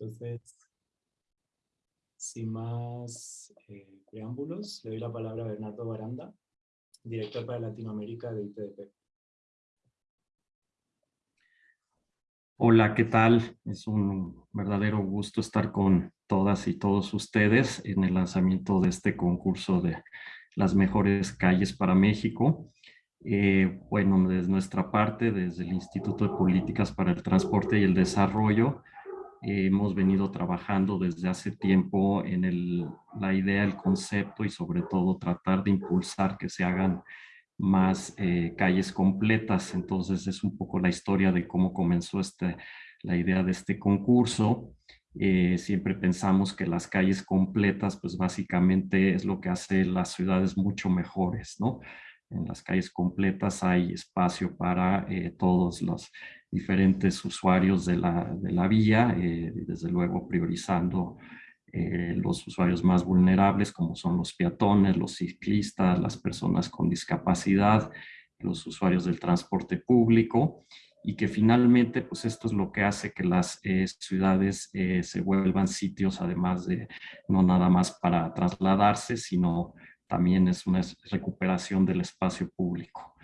Entonces, sin más eh, preámbulos, le doy la palabra a Bernardo Baranda, director para Latinoamérica de ITDP. Hola, ¿qué tal? Es un verdadero gusto estar con todas y todos ustedes en el lanzamiento de este concurso de las mejores calles para México. Eh, bueno, desde nuestra parte, desde el Instituto de Políticas para el Transporte y el Desarrollo, hemos venido trabajando desde hace tiempo en la idea, el concepto y sobre todo tratar de impulsar que se hagan más eh, calles completas. Entonces es un poco la historia de cómo comenzó este, la idea de este concurso. Eh, siempre pensamos que las calles completas pues básicamente es lo que hace las ciudades mucho mejores, ¿no? En las calles completas hay espacio para eh, todos los diferentes usuarios de la, de la vía, eh, desde luego priorizando eh, los usuarios más vulnerables como son los peatones, los ciclistas, las personas con discapacidad, los usuarios del transporte público y que finalmente pues esto es lo que hace que las ciudades se vuelvan sitios además de no nada más para trasladarse sino también es una recuperación del espacio público.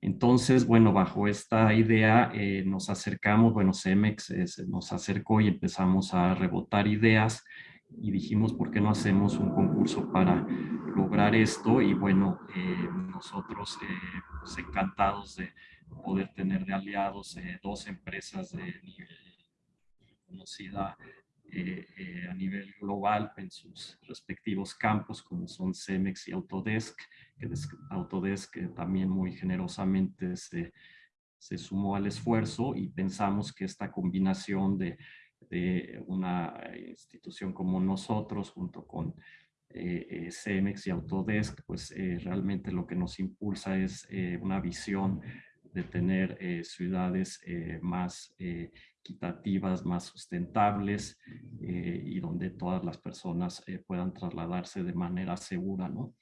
Entonces, bueno, bajo esta idea eh, nos acercamos, bueno, CEMEX eh, nos acercó y empezamos a rebotar ideas y dijimos, ¿por qué no hacemos un concurso para lograr esto? Y bueno, eh, nosotros pues, encantados de poder tener de aliados dos empresas de nivel conocida a nivel global en sus respectivos campos, como son CEMEX y Autodesk, Autodesk también muy generosamente se, se, sumó al esfuerzo y pensamos que esta combinación de, de una institución como nosotros junto con eh, eh CEMEX y Autodesk, pues eh, realmente lo que nos impulsa es eh, una visión de tener ciudades más equitativas, más sustentables y donde todas las personas puedan trasladarse de manera segura, ¿no?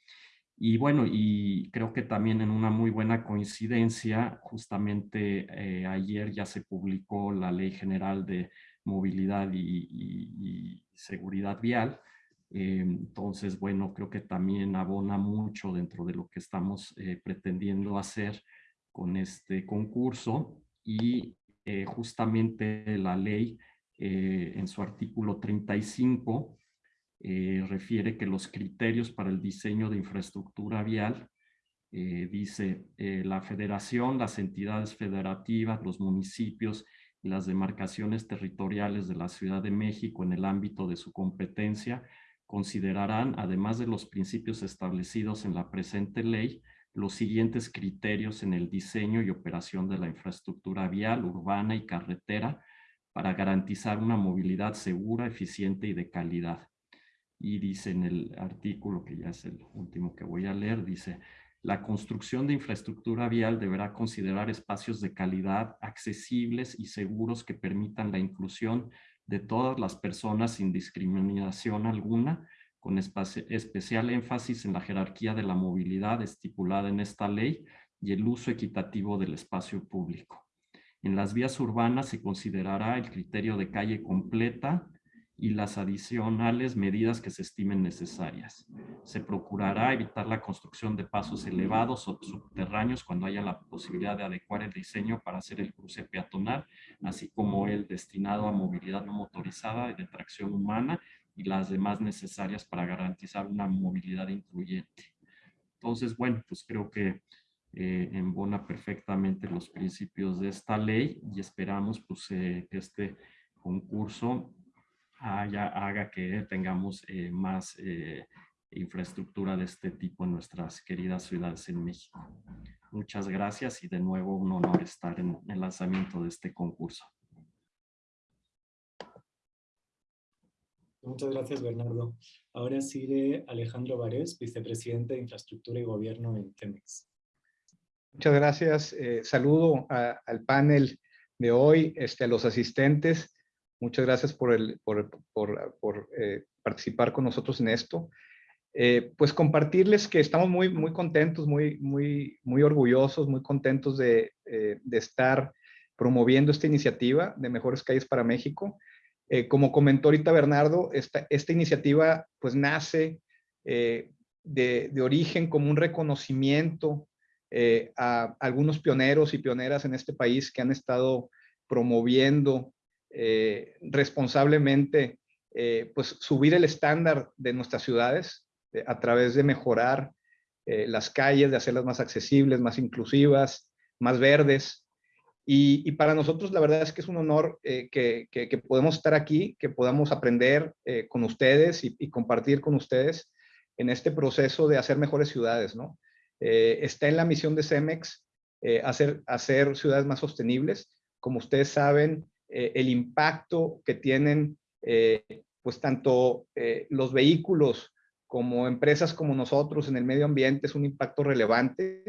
Y bueno, y creo que también en una muy buena coincidencia, justamente eh, ayer ya se publicó la Ley General de Movilidad y, Seguridad Vial. Eh, entonces, bueno, creo que también abona mucho dentro de lo que estamos eh, pretendiendo hacer con este concurso. Y justamente la ley en su artículo 35 eh, refiere que los criterios para el diseño de infraestructura vial, eh, dice eh, la federación, las entidades federativas, los municipios y las demarcaciones territoriales de la Ciudad de México en el ámbito de su competencia considerarán, además de los principios establecidos en la presente ley, los siguientes criterios en el diseño y operación de la infraestructura vial, urbana y carretera para garantizar una movilidad segura, eficiente y de calidad. Y dice en el artículo, que ya es el último que voy a leer, dice, la construcción de infraestructura vial deberá considerar espacios de calidad, accesibles y seguros que permitan la inclusión de todas las personas sin discriminación alguna, con especial énfasis en la jerarquía de la movilidad estipulada en esta ley y el uso equitativo del espacio público. En las vías urbanas se considerará el criterio de calle completa, y las adicionales medidas que se estimen necesarias. Se procurará evitar la construcción de pasos elevados o subterráneos cuando haya la posibilidad de adecuar el diseño para hacer el cruce peatonal, así como el destinado a movilidad no motorizada y de tracción humana y las demás necesarias para garantizar una movilidad incluyente. Entonces, bueno, pues creo que eh, embona perfectamente los principios de esta ley y esperamos pues, eh, que este concurso haga que tengamos eh, más eh, infraestructura de este tipo en nuestras queridas ciudades en México. Muchas gracias y de nuevo un honor estar en el lanzamiento de este concurso. Muchas gracias, Bernardo. Ahora sigue Alejandro Varés, vicepresidente de Infraestructura y Gobierno en Temex. Muchas gracias. Eh, saludo al panel de hoy, este, a los asistentes Muchas gracias por, eh, participar con nosotros en esto. Eh, pues compartirles que estamos muy, muy contentos, muy, muy, muy orgullosos, muy contentos de estar promoviendo esta iniciativa de Mejores Calles para México. Eh, como comentó ahorita Bernardo, esta, iniciativa pues nace eh, de, origen como un reconocimiento eh, a algunos pioneros y pioneras en este país que han estado promoviendo responsablemente pues subir el estándar de nuestras ciudades a través de mejorar las calles, de hacerlas más accesibles, más inclusivas, más verdes. Y, y para nosotros la verdad es que es un honor eh, que, que, que, podemos estar aquí, que podamos aprender eh, con ustedes y, y, compartir con ustedes en este proceso de hacer mejores ciudades, ¿no? Eh, está en la misión de CEMEX eh, hacer, hacer ciudades más sostenibles. Como ustedes saben, eh, el impacto que tienen pues tanto los vehículos como empresas como nosotros en el medio ambiente es un impacto relevante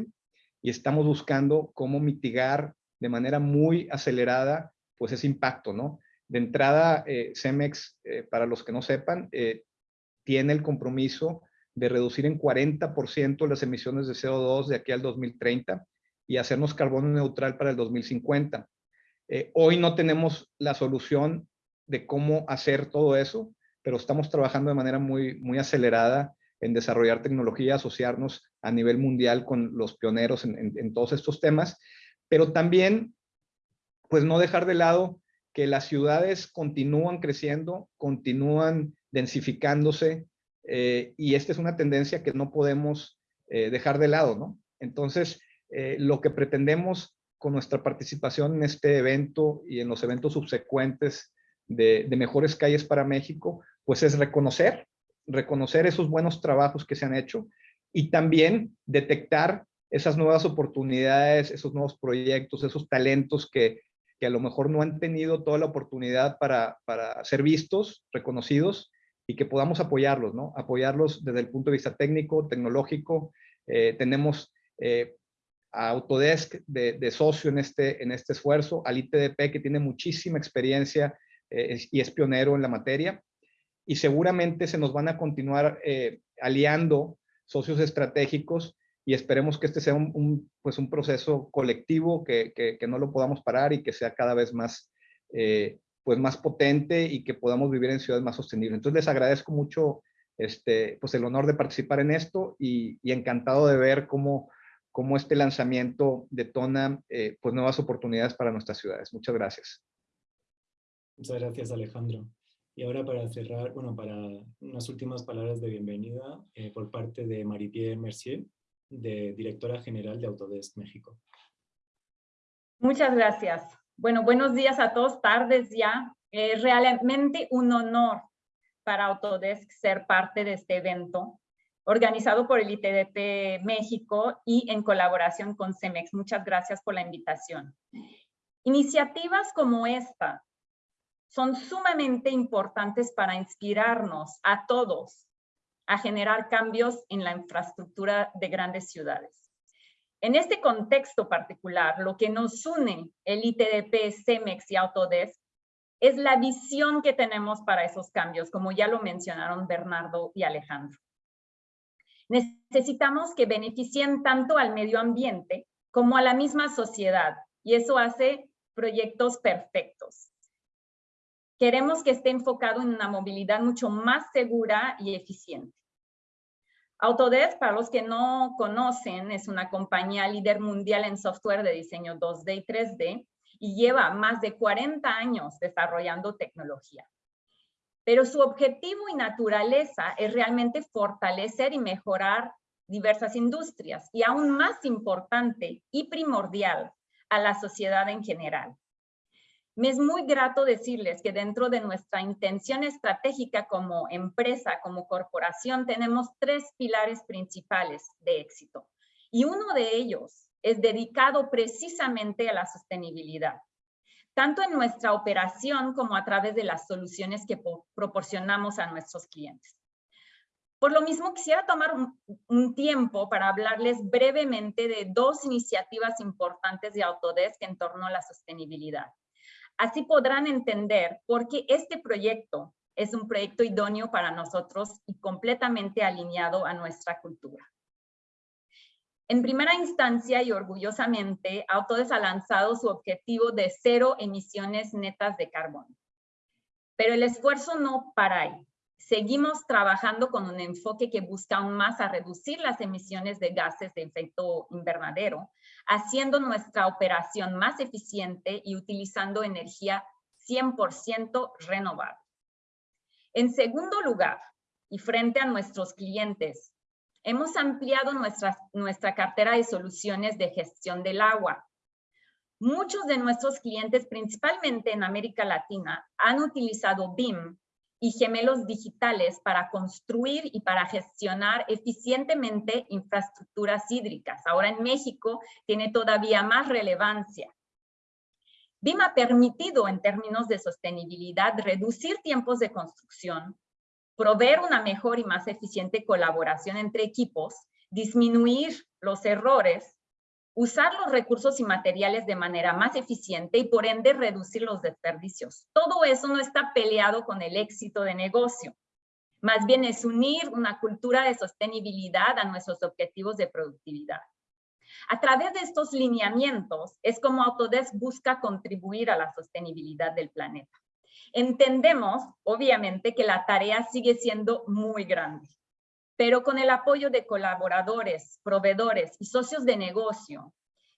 y estamos buscando cómo mitigar de manera muy acelerada pues ese impacto, ¿no? De entrada, CEMEX, para los que no sepan, tiene el compromiso de reducir en 40% las emisiones de CO2 de aquí al 2030 y hacernos carbono neutral para el 2050. Eh, hoy no tenemos la solución de cómo hacer todo eso, pero estamos trabajando de manera muy, muy acelerada en desarrollar tecnología, asociarnos a nivel mundial con los pioneros en todos estos temas, pero también, pues no dejar de lado que las ciudades continúan creciendo, continúan densificándose, eh, y esta es una tendencia que no podemos eh, dejar de lado, ¿no? Entonces, eh, lo que pretendemos con nuestra participación en este evento y en los eventos subsecuentes de, de, Mejores Calles para México, pues es reconocer, reconocer esos buenos trabajos que se han hecho y también detectar esas nuevas oportunidades, esos nuevos proyectos, esos talentos que, que a lo mejor no han tenido toda la oportunidad para, para ser vistos, reconocidos, y que podamos apoyarlos, ¿no? Apoyarlos desde el punto de vista técnico, tecnológico. Eh, tenemos eh, a Autodesk de, de, socio en este, en este esfuerzo, al ITDP que tiene muchísima experiencia eh, y es pionero en la materia. Y seguramente se nos van a continuar aliando socios estratégicos y esperemos que este sea un, un pues un proceso colectivo, que, que, que, no lo podamos parar y que sea cada vez más eh, pues más potente y que podamos vivir en ciudades más sostenibles. Entonces les agradezco mucho este, pues el honor de participar en esto y, y encantado de ver cómo, cómo este lanzamiento detona eh, pues nuevas oportunidades para nuestras ciudades. Muchas gracias. Muchas gracias Alejandro. Y ahora para cerrar, bueno, para unas últimas palabras de bienvenida eh, por parte de Marie-Pierre Mercier, de Directora General de Autodesk México. Muchas gracias. Bueno, buenos días a todos, tardes ya. Es realmente un honor para Autodesk ser parte de este evento organizado por el ITDP México y en colaboración con CEMEX. Muchas gracias por la invitación. Iniciativas como esta son sumamente importantes para inspirarnos a todos a generar cambios en la infraestructura de grandes ciudades. En este contexto particular, lo que nos une el ITDP, CEMEX y Autodesk es la visión que tenemos para esos cambios, como ya lo mencionaron Bernardo y Alejandro. Necesitamos que beneficien tanto al medio ambiente como a la misma sociedad, y eso hace proyectos perfectos. Queremos que esté enfocado en una movilidad mucho más segura y eficiente. Autodesk, para los que no conocen, es una compañía líder mundial en software de diseño 2D y 3D y lleva más de 40 años desarrollando tecnología. Pero su objetivo y naturaleza es realmente fortalecer y mejorar diversas industrias y aún más importante y primordial a la sociedad en general. Me es muy grato decirles que dentro de nuestra intención estratégica como empresa, como corporación, tenemos tres pilares principales de éxito. Y uno de ellos es dedicado precisamente a la sostenibilidad, tanto en nuestra operación como a través de las soluciones que proporcionamos a nuestros clientes. Por lo mismo, quisiera tomar un, tiempo para hablarles brevemente de dos iniciativas importantes de Autodesk en torno a la sostenibilidad. Así podrán entender por qué este proyecto es un proyecto idóneo para nosotros y completamente alineado a nuestra cultura. En primera instancia y orgullosamente, Autodesk ha lanzado su objetivo de cero emisiones netas de carbono. Pero el esfuerzo no para ahí. Seguimos trabajando con un enfoque que busca aún más a reducir las emisiones de gases de efecto invernadero, haciendo nuestra operación más eficiente y utilizando energía 100% renovable. En segundo lugar, y frente a nuestros clientes, hemos ampliado nuestra, nuestra cartera de soluciones de gestión del agua. Muchos de nuestros clientes, principalmente en América Latina, han utilizado BIM y gemelos digitales para construir y para gestionar eficientemente infraestructuras hídricas. Ahora en México tiene todavía más relevancia. BIM ha permitido en términos de sostenibilidad reducir tiempos de construcción, proveer una mejor y más eficiente colaboración entre equipos, disminuir los errores usar los recursos y materiales de manera más eficiente y por ende reducir los desperdicios. Todo eso no está peleado con el éxito de negocio. Más bien es unir una cultura de sostenibilidad a nuestros objetivos de productividad. A través de estos lineamientos es como Autodesk busca contribuir a la sostenibilidad del planeta. Entendemos, obviamente, que la tarea sigue siendo muy grande pero con el apoyo de colaboradores, proveedores y socios de negocio,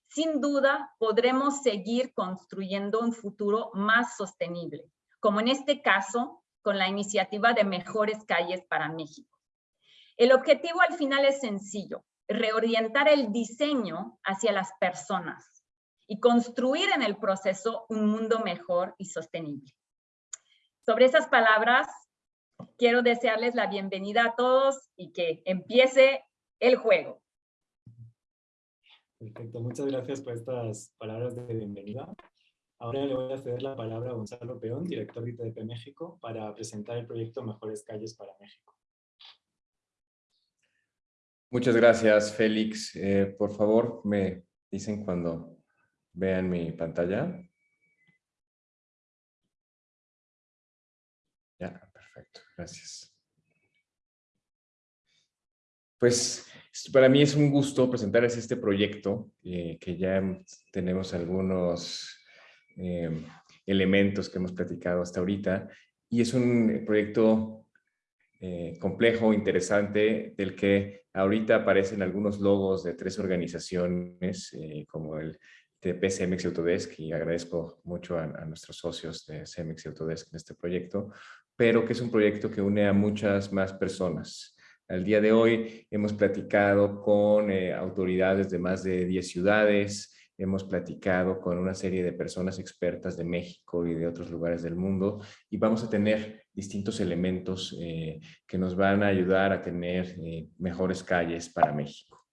sin duda podremos seguir construyendo un futuro más sostenible, como en este caso con la iniciativa de Mejores Calles para México. El objetivo al final es sencillo, reorientar el diseño hacia las personas y construir en el proceso un mundo mejor y sostenible. Sobre esas palabras, quiero desearles la bienvenida a todos y que empiece el juego. Perfecto, muchas gracias por estas palabras de bienvenida. Ahora le voy a ceder la palabra a Gonzalo Peón, director de ITDP México, para presentar el proyecto Mejores Calles para México. Muchas gracias, Félix. Eh, por favor, me dicen cuando vean mi pantalla. Gracias. Pues para mí es un gusto presentarles este proyecto, eh, que ya tenemos algunos eh, elementos que hemos platicado hasta ahorita, y es un proyecto eh, complejo, interesante, del que ahorita aparecen algunos logos de tres organizaciones, como el TP CEMEX y Autodesk, y agradezco mucho a, a, nuestros socios de CEMEX y Autodesk en este proyecto, pero que es un proyecto que une a muchas más personas. Al día de hoy hemos platicado con eh, autoridades de más de 10 ciudades, hemos platicado con una serie de personas expertas de México y de otros lugares del mundo y vamos a tener distintos elementos eh, que nos van a ayudar a tener eh, mejores calles para México.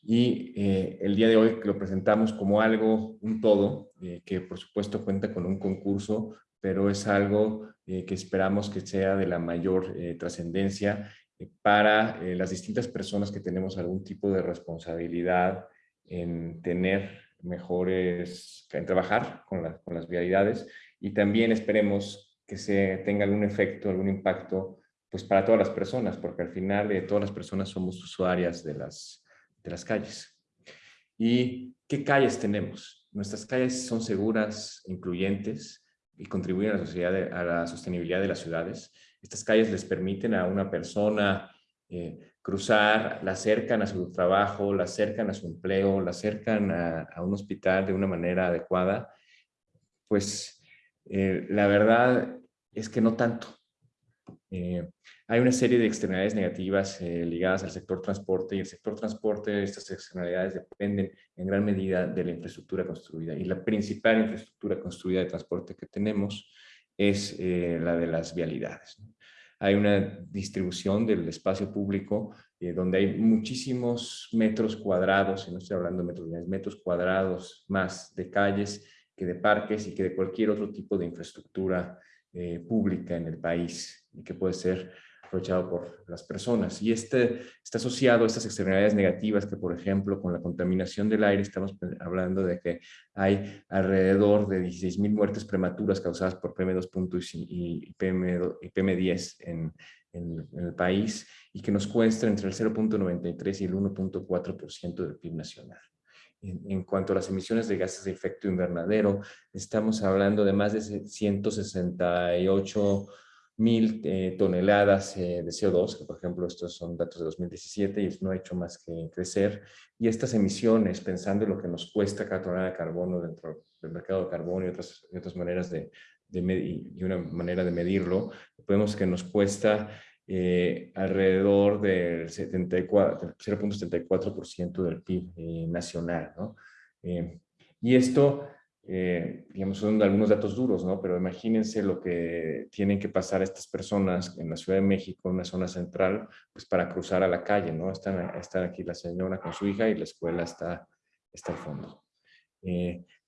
y el día de hoy lo presentamos como algo, un todo, que por supuesto cuenta con un concurso pero es algo eh, que esperamos que sea de la mayor eh, trascendencia eh, para las distintas personas que tenemos algún tipo de responsabilidad en tener mejores, en trabajar con, con las vialidades y también esperemos que se tenga algún efecto, algún impacto pues para todas las personas, porque al final todas las personas somos usuarias de las, de las calles. ¿Y qué calles tenemos? Nuestras calles son seguras, incluyentes, y contribuyen a la, sociedad a la sostenibilidad de las ciudades. Estas calles les permiten a una persona eh, cruzar, la acercan a su trabajo, la acercan a su empleo, la acercan a, un hospital de una manera adecuada. Pues eh, la verdad es que no tanto. Eh, hay una serie de externalidades negativas eh, ligadas al sector transporte y el sector transporte, estas externalidades dependen en gran medida de la infraestructura construida y la principal infraestructura construida de transporte que tenemos es eh, la de las vialidades. Hay una distribución del espacio público donde hay muchísimos metros cuadrados, y no estoy hablando de metros, metros cuadrados más de calles que de parques y que de cualquier otro tipo de infraestructura pública en el país y que puede ser aprovechado por las personas. Y este está asociado a estas externalidades negativas que, por ejemplo, con la contaminación del aire, estamos hablando de que hay alrededor de 16.000 muertes prematuras causadas por PM2 y, PM, 10 en, en, el país y que nos cuesta entre el 0.93 y el 1.4% del PIB nacional. En, cuanto a las emisiones de gases de efecto invernadero, estamos hablando de más de 168 mil eh, toneladas eh, de CO2, que por ejemplo estos son datos de 2017 y no ha hecho más que crecer. Y estas emisiones, pensando en lo que nos cuesta cada tonelada de carbono dentro del mercado de carbono y otras, otras maneras de, de y una manera de medirlo, vemos que nos cuesta eh, alrededor del 0.74% del PIB eh, nacional. ¿no? Eh, y esto, digamos, son algunos datos duros, ¿no? pero imagínense lo que tienen que pasar estas personas en la Ciudad de México, en una zona central, pues para cruzar a la calle. ¿no? Están, están aquí la señora con su hija y la escuela está, está al fondo.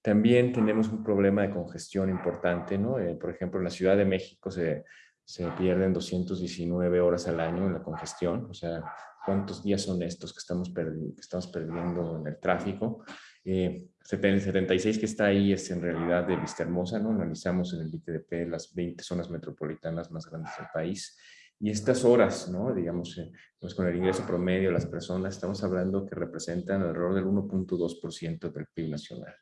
también tenemos un problema de congestión importante, ¿no? por ejemplo, en la Ciudad de México se, se pierden 219 horas al año en la congestión, o sea, ¿cuántos días son estos que estamos, que estamos perdiendo en el tráfico? Eh, 76 que está ahí es en realidad de Vista Hermosa, ¿no? Analizamos en el ITDP las 20 zonas metropolitanas más grandes del país, y estas horas, ¿no? digamos, eh, pues con el ingreso promedio de las personas, estamos hablando que representan alrededor del 1.2% del PIB nacional.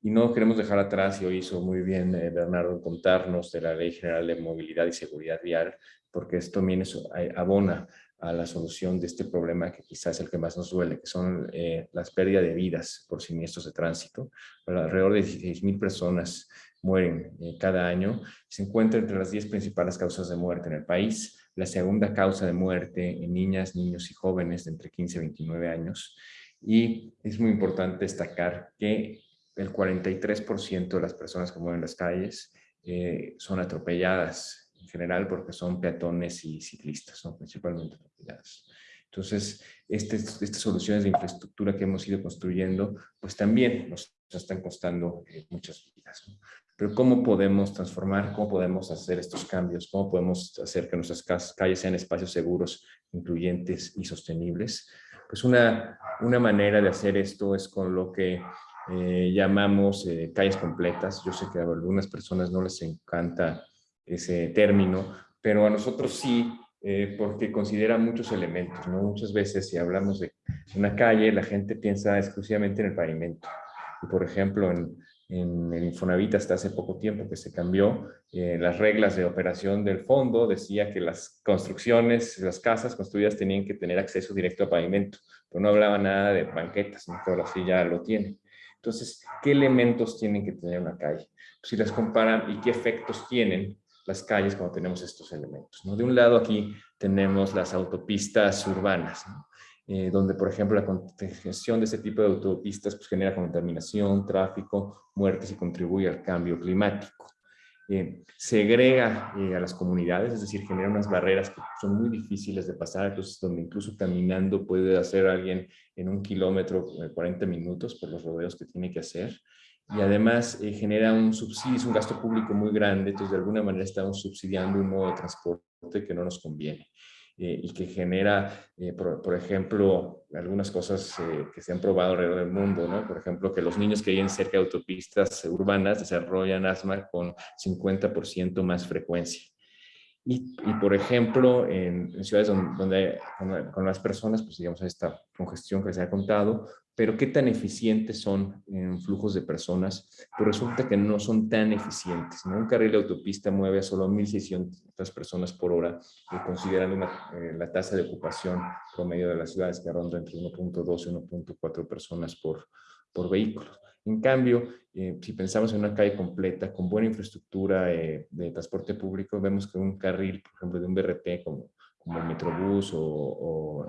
Y no queremos dejar atrás, y hoy hizo muy bien eh, Bernardo contarnos de la Ley General de Movilidad y Seguridad Vial, porque esto también eh, abona a la solución de este problema que quizás es el que más nos duele, que son eh, las pérdidas de vidas por siniestros de tránsito. alrededor de 16.000 personas mueren cada año. Se encuentra entre las 10 principales causas de muerte en el país. La segunda causa de muerte en niñas, niños y jóvenes de entre 15 y 29 años. Y es muy importante destacar que el 43% de las personas que mueven las calles eh, son atropelladas en general porque son peatones y ciclistas, son principalmente atropelladas. Entonces, este, estas soluciones de infraestructura que hemos ido construyendo, pues también nos, están costando eh, muchas vidas. Pero ¿cómo podemos transformar, cómo podemos hacer estos cambios? ¿Cómo podemos hacer que nuestras calles sean espacios seguros, incluyentes y sostenibles? Pues una, una manera de hacer esto es con lo que eh, llamamos eh, calles completas. Yo sé que a algunas personas no les encanta ese término, pero a nosotros sí, eh, porque considera muchos elementos. ¿no? Muchas veces si hablamos de una calle, la gente piensa exclusivamente en el pavimento. Y por ejemplo, en, en el Infonavit hasta hace poco tiempo que se cambió, las reglas de operación del fondo decía que las construcciones, las casas construidas tenían que tener acceso directo a pavimento, pero no hablaba nada de banquetas, ¿no? que ahora sí ya lo tienen. Entonces, ¿qué elementos tienen que tener una calle? Si las comparan y qué efectos tienen las calles cuando tenemos estos elementos. ¿no? De un lado aquí tenemos las autopistas urbanas, eh, donde por ejemplo la congestión de este tipo de autopistas pues, genera contaminación, tráfico, muertes y contribuye al cambio climático. Eh, segrega eh, a las comunidades, es decir, genera unas barreras que son muy difíciles de pasar, entonces donde incluso caminando puede hacer alguien en un kilómetro 40 minutos por los rodeos que tiene que hacer. Y además eh, genera un subsidio, es un gasto público muy grande, entonces de alguna manera estamos subsidiando un modo de transporte que no nos conviene. Eh, y que genera, eh, por, ejemplo, algunas cosas que se han probado alrededor del mundo, ¿no? Por ejemplo, que los niños que viven cerca de autopistas urbanas desarrollan asma con 50% más frecuencia. Y, por ejemplo, en, ciudades donde, con, con, las personas, pues digamos, esta congestión que se ha contado, pero qué tan eficientes son en flujos de personas, pues resulta que no son tan eficientes. Un carril de autopista mueve a solo 1.600 personas por hora, considerando eh, la tasa de ocupación promedio de las ciudades que ronda entre 1.2 y 1.4 personas por, por vehículo. En cambio, eh, si pensamos en una calle completa con buena infraestructura eh, de transporte público, vemos que un carril, por ejemplo, de un BRT como, como el Metrobús o, o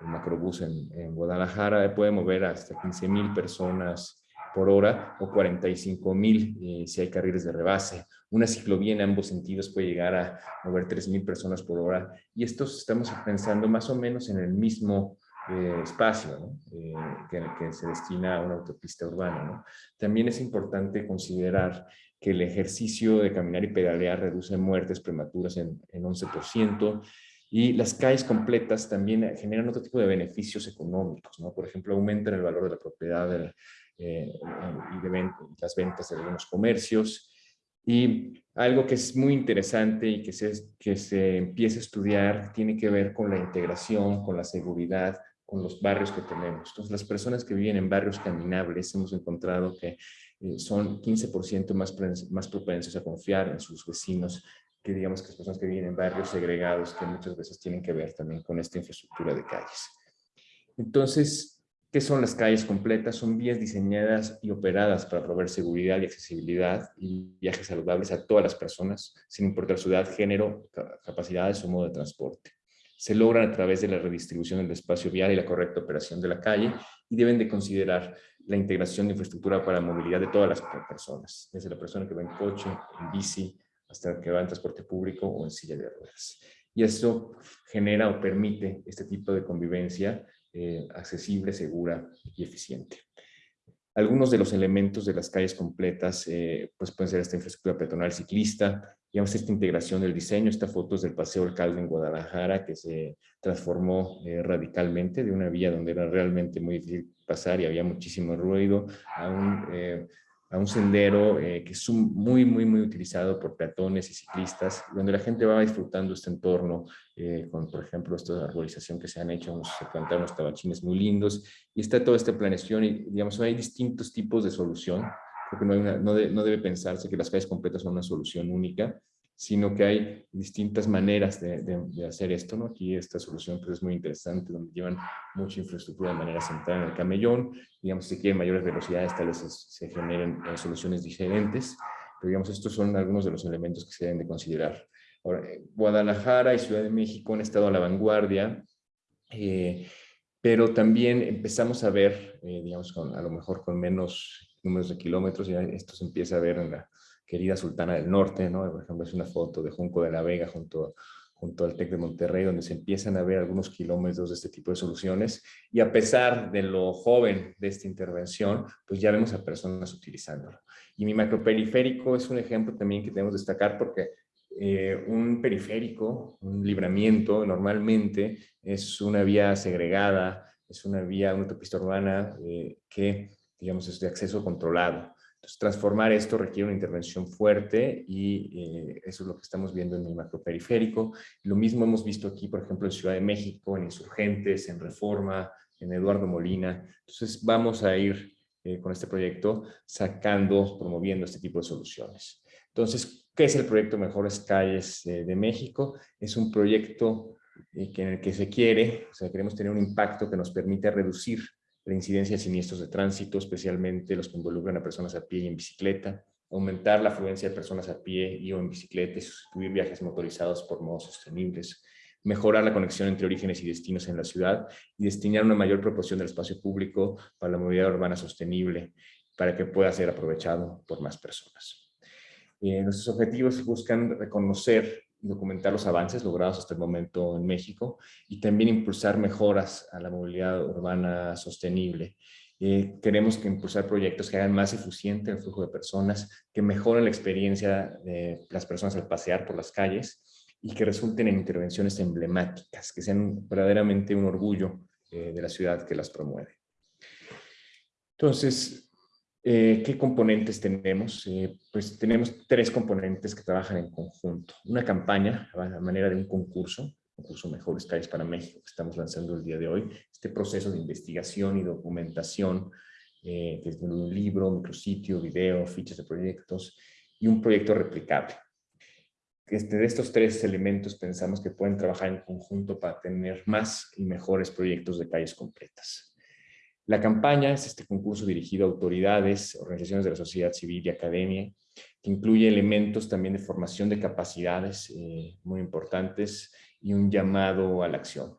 el macrobús en, Guadalajara puede mover hasta 15 mil personas por hora o 45 mil eh, si hay carriles de rebase. Una ciclovía en ambos sentidos puede llegar a mover 3 mil personas por hora y estos estamos pensando más o menos en el mismo eh, espacio eh, que, que, se destina a una autopista urbana. ¿no? También es importante considerar que el ejercicio de caminar y pedalear reduce muertes prematuras en, en 11%, y las calles completas también generan otro tipo de beneficios económicos, ¿no? Por ejemplo, aumentan el valor de la propiedad eh, y de las ventas de algunos comercios. Y algo que es muy interesante y que se, que se empieza a estudiar tiene que ver con la integración, con la seguridad, con los barrios que tenemos. Entonces, las personas que viven en barrios caminables hemos encontrado que eh, son 15% más, más propensos a confiar en sus vecinos que digamos que las personas que viven en barrios segregados que muchas veces tienen que ver también con esta infraestructura de calles. Entonces, ¿qué son las calles completas? Son vías diseñadas y operadas para proveer seguridad y accesibilidad y viajes saludables a todas las personas, sin importar su edad, género, capacidades o modo de transporte. Se logran a través de la redistribución del espacio vial y la correcta operación de la calle y deben de considerar la integración de infraestructura para la movilidad de todas las personas, desde la persona que va en coche, en bici, hasta que va en transporte público o en silla de ruedas. Y eso genera o permite este tipo de convivencia eh, accesible, segura y eficiente. Algunos de los elementos de las calles completas eh, pues pueden ser esta infraestructura peatonal ciclista, digamos esta integración del diseño, esta foto es del Paseo Alcalde en Guadalajara que se transformó eh, radicalmente de una vía donde era realmente muy difícil pasar y había muchísimo ruido a un a un sendero eh, que es muy, muy, muy utilizado por peatones y ciclistas, donde la gente va disfrutando este entorno, eh, con, por ejemplo, esta arborización que se han hecho, se plantaron unos tabachines muy lindos, y está toda esta planeación, y digamos, hay distintos tipos de solución, porque no, no, no debe pensarse que las calles completas son una solución única, sino que hay distintas maneras de, hacer esto, ¿no? Aquí esta solución pues, es muy interesante, donde llevan mucha infraestructura de manera central en el camellón, digamos, si quieren mayores velocidades, tal vez se, generen eh, soluciones diferentes, pero digamos, estos son algunos de los elementos que se deben de considerar. Ahora, eh, Guadalajara y Ciudad de México han estado a la vanguardia, eh, pero también empezamos a ver, digamos, con, a lo mejor con menos números de kilómetros, ya esto se empieza a ver en la querida Sultana del Norte, ¿no? Por ejemplo, es una foto de Junco de la Vega junto, junto al TEC de Monterrey, donde se empiezan a ver algunos kilómetros de este tipo de soluciones. Y a pesar de lo joven de esta intervención, pues ya vemos a personas utilizándolo. Y mi macroperiférico es un ejemplo también que tenemos que destacar porque eh, un periférico, un libramiento, normalmente es una vía segregada, es una vía, una autopista urbana eh, que, digamos, es de acceso controlado. Entonces, transformar esto requiere una intervención fuerte y eh, eso es lo que estamos viendo en el macroperiférico. Lo mismo hemos visto aquí, por ejemplo, en Ciudad de México, en Insurgentes, en Reforma, en Eduardo Molina. Entonces, vamos a ir eh, con este proyecto sacando, promoviendo este tipo de soluciones. Entonces, ¿qué es el proyecto Mejores Calles eh, de México? Es un proyecto en el que se quiere, o sea, queremos tener un impacto que nos permita reducir la incidencia de siniestros de tránsito, especialmente los que involucran a personas a pie y en bicicleta, aumentar la afluencia de personas a pie y o en bicicleta y sustituir viajes motorizados por modos sostenibles, mejorar la conexión entre orígenes y destinos en la ciudad y destinar una mayor proporción del espacio público para la movilidad urbana sostenible para que pueda ser aprovechado por más personas. Eh, nuestros objetivos buscan reconocer documentar los avances logrados hasta el momento en México y también impulsar mejoras a la movilidad urbana sostenible. Eh, queremos que impulsar proyectos que hagan más eficiente el flujo de personas, que mejoren la experiencia de las personas al pasear por las calles y que resulten en intervenciones emblemáticas, que sean verdaderamente un orgullo eh, de la ciudad que las promueve. Entonces, eh, ¿Qué componentes tenemos? Eh, pues tenemos tres componentes que trabajan en conjunto. Una campaña a manera de un concurso, concurso Mejores Calles para México, que estamos lanzando el día de hoy. Este proceso de investigación y documentación, eh, es un libro, micrositio, video, fichas de proyectos y un proyecto replicable. Este, de estos tres elementos pensamos que pueden trabajar en conjunto para tener más y mejores proyectos de calles completas. La campaña es este concurso dirigido a autoridades, organizaciones de la sociedad civil y academia, que incluye elementos también de formación de capacidades eh, muy importantes y un llamado a la acción.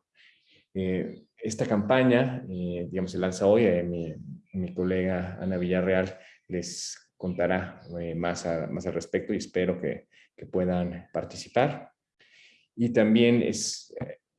Eh, esta campaña, eh, digamos, se lanza hoy, mi, mi, colega Ana Villarreal les contará más, más al respecto y espero que, puedan participar. Y también es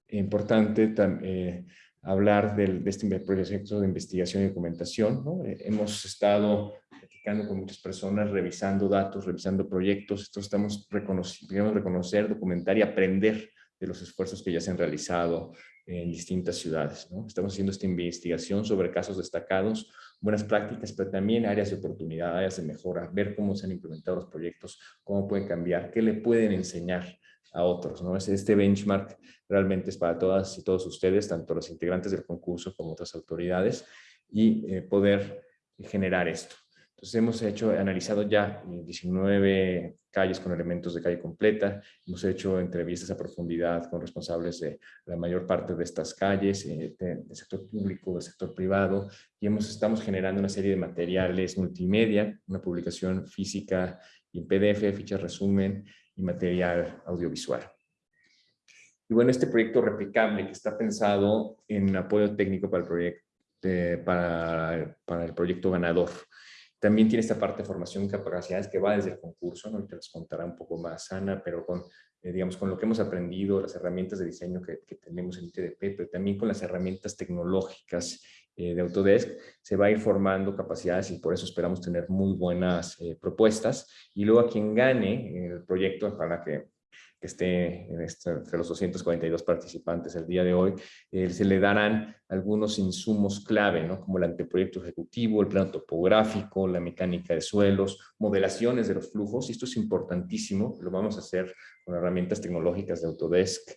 importante también hablar del, de este proyecto de investigación y documentación. ¿no? Eh, hemos estado platicando con muchas personas, revisando datos, revisando proyectos. Esto estamos reconociendo, reconocer, documentar y aprender de los esfuerzos que ya se han realizado en distintas ciudades. ¿no? Estamos haciendo esta investigación sobre casos destacados, buenas prácticas, pero también áreas de oportunidad, áreas de mejora, ver cómo se han implementado los proyectos, cómo pueden cambiar, qué le pueden enseñar a otros. ¿no? Este benchmark realmente es para todas y todos ustedes, tanto los integrantes del concurso como otras autoridades, y eh, poder generar esto. Entonces hemos hecho, analizado ya 19 calles con elementos de calle completa, hemos hecho entrevistas a profundidad con responsables de la mayor parte de estas calles, eh, del sector público, del sector privado, y hemos, estamos generando una serie de materiales multimedia, una publicación física y en PDF, fichas resumen y material audiovisual. Y bueno, este proyecto replicable que está pensado en apoyo técnico para el proyecto, eh, para, para el proyecto ganador. También tiene esta parte de formación y capacidades que va desde el concurso, ¿no? ahorita les contará un poco más Ana, pero con, eh, digamos, con lo que hemos aprendido, las herramientas de diseño que, tenemos en ITDP, pero también con las herramientas tecnológicas eh, de Autodesk, se va a ir formando capacidades y por eso esperamos tener muy buenas eh, propuestas. Y luego a quien gane el proyecto, para que esté este, entre los 242 participantes el día de hoy, eh, se le darán algunos insumos clave, ¿no? como el anteproyecto ejecutivo, el plano topográfico, la mecánica de suelos, modelaciones de los flujos, y esto es importantísimo, lo vamos a hacer con herramientas tecnológicas de Autodesk,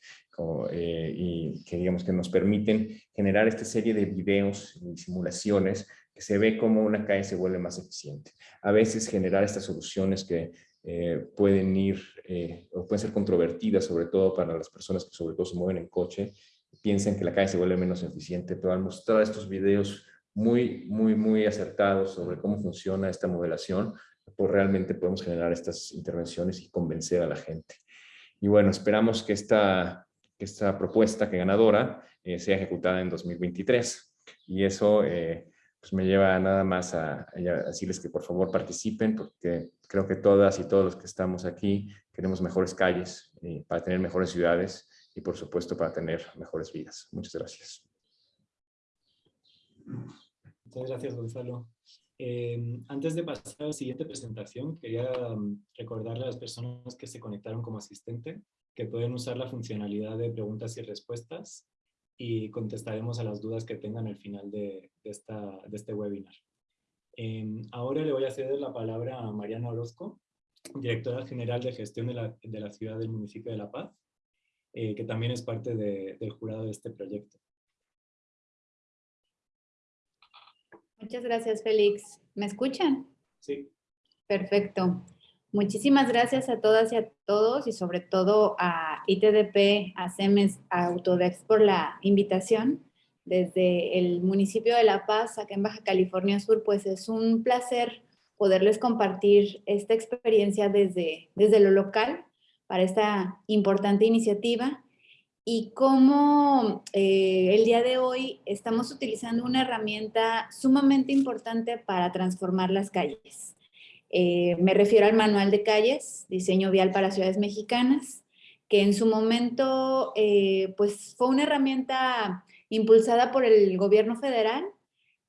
eh, y que digamos que nos permiten generar esta serie de videos y simulaciones que se ve como una calle se vuelve más eficiente. A veces generar estas soluciones que eh, pueden ir eh, o pueden ser controvertidas, sobre todo para las personas que sobre todo se mueven en coche, piensan que la calle se vuelve menos eficiente, pero al mostrar estos videos muy, muy, muy acertados sobre cómo funciona esta modelación, pues realmente podemos generar estas intervenciones y convencer a la gente. Y bueno, esperamos que esta, que esta propuesta que ganadora eh, sea ejecutada en 2023. Y eso pues me lleva nada más a, decirles que por favor participen porque creo que todas y todos los que estamos aquí queremos mejores calles y para tener mejores ciudades y por supuesto para tener mejores vidas. Muchas gracias. Muchas gracias Gonzalo. Eh, antes de pasar a la siguiente presentación, quería mm, recordarle a las personas que se conectaron como asistente que pueden usar la funcionalidad de preguntas y respuestas y contestaremos a las dudas que tengan al final de, esta, de este webinar. Em, ahora le voy a ceder la palabra a Mariana Orozco, directora general de gestión de la, de la ciudad del municipio de La Paz, eh, que también es parte del jurado de este proyecto. Muchas gracias, Félix. ¿Me escuchan? Sí. Perfecto. Muchísimas gracias a todas y a todos y sobre todo a ITDP, a CEMES, a Autodex por la invitación. Desde el municipio de La Paz, acá en Baja California Sur, pues es un placer poderles compartir esta experiencia desde, desde lo local para esta importante iniciativa y cómo eh, el día de hoy estamos utilizando una herramienta sumamente importante para transformar las calles. Eh, me refiero al manual de calles, diseño vial para ciudades mexicanas, que en su momento eh, pues fue una herramienta impulsada por el gobierno federal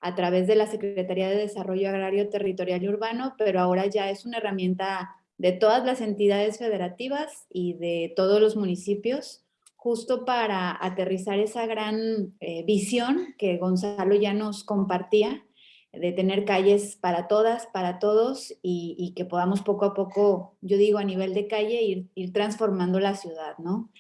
a través de la Secretaría de Desarrollo Agrario, Territorial y Urbano, pero ahora ya es una herramienta de todas las entidades federativas y de todos los municipios, justo para aterrizar esa gran eh, visión que Gonzalo ya nos compartía de tener calles para todas, para todos y, que podamos poco a poco, yo digo a nivel de calle, ir, transformando la ciudad, ¿no?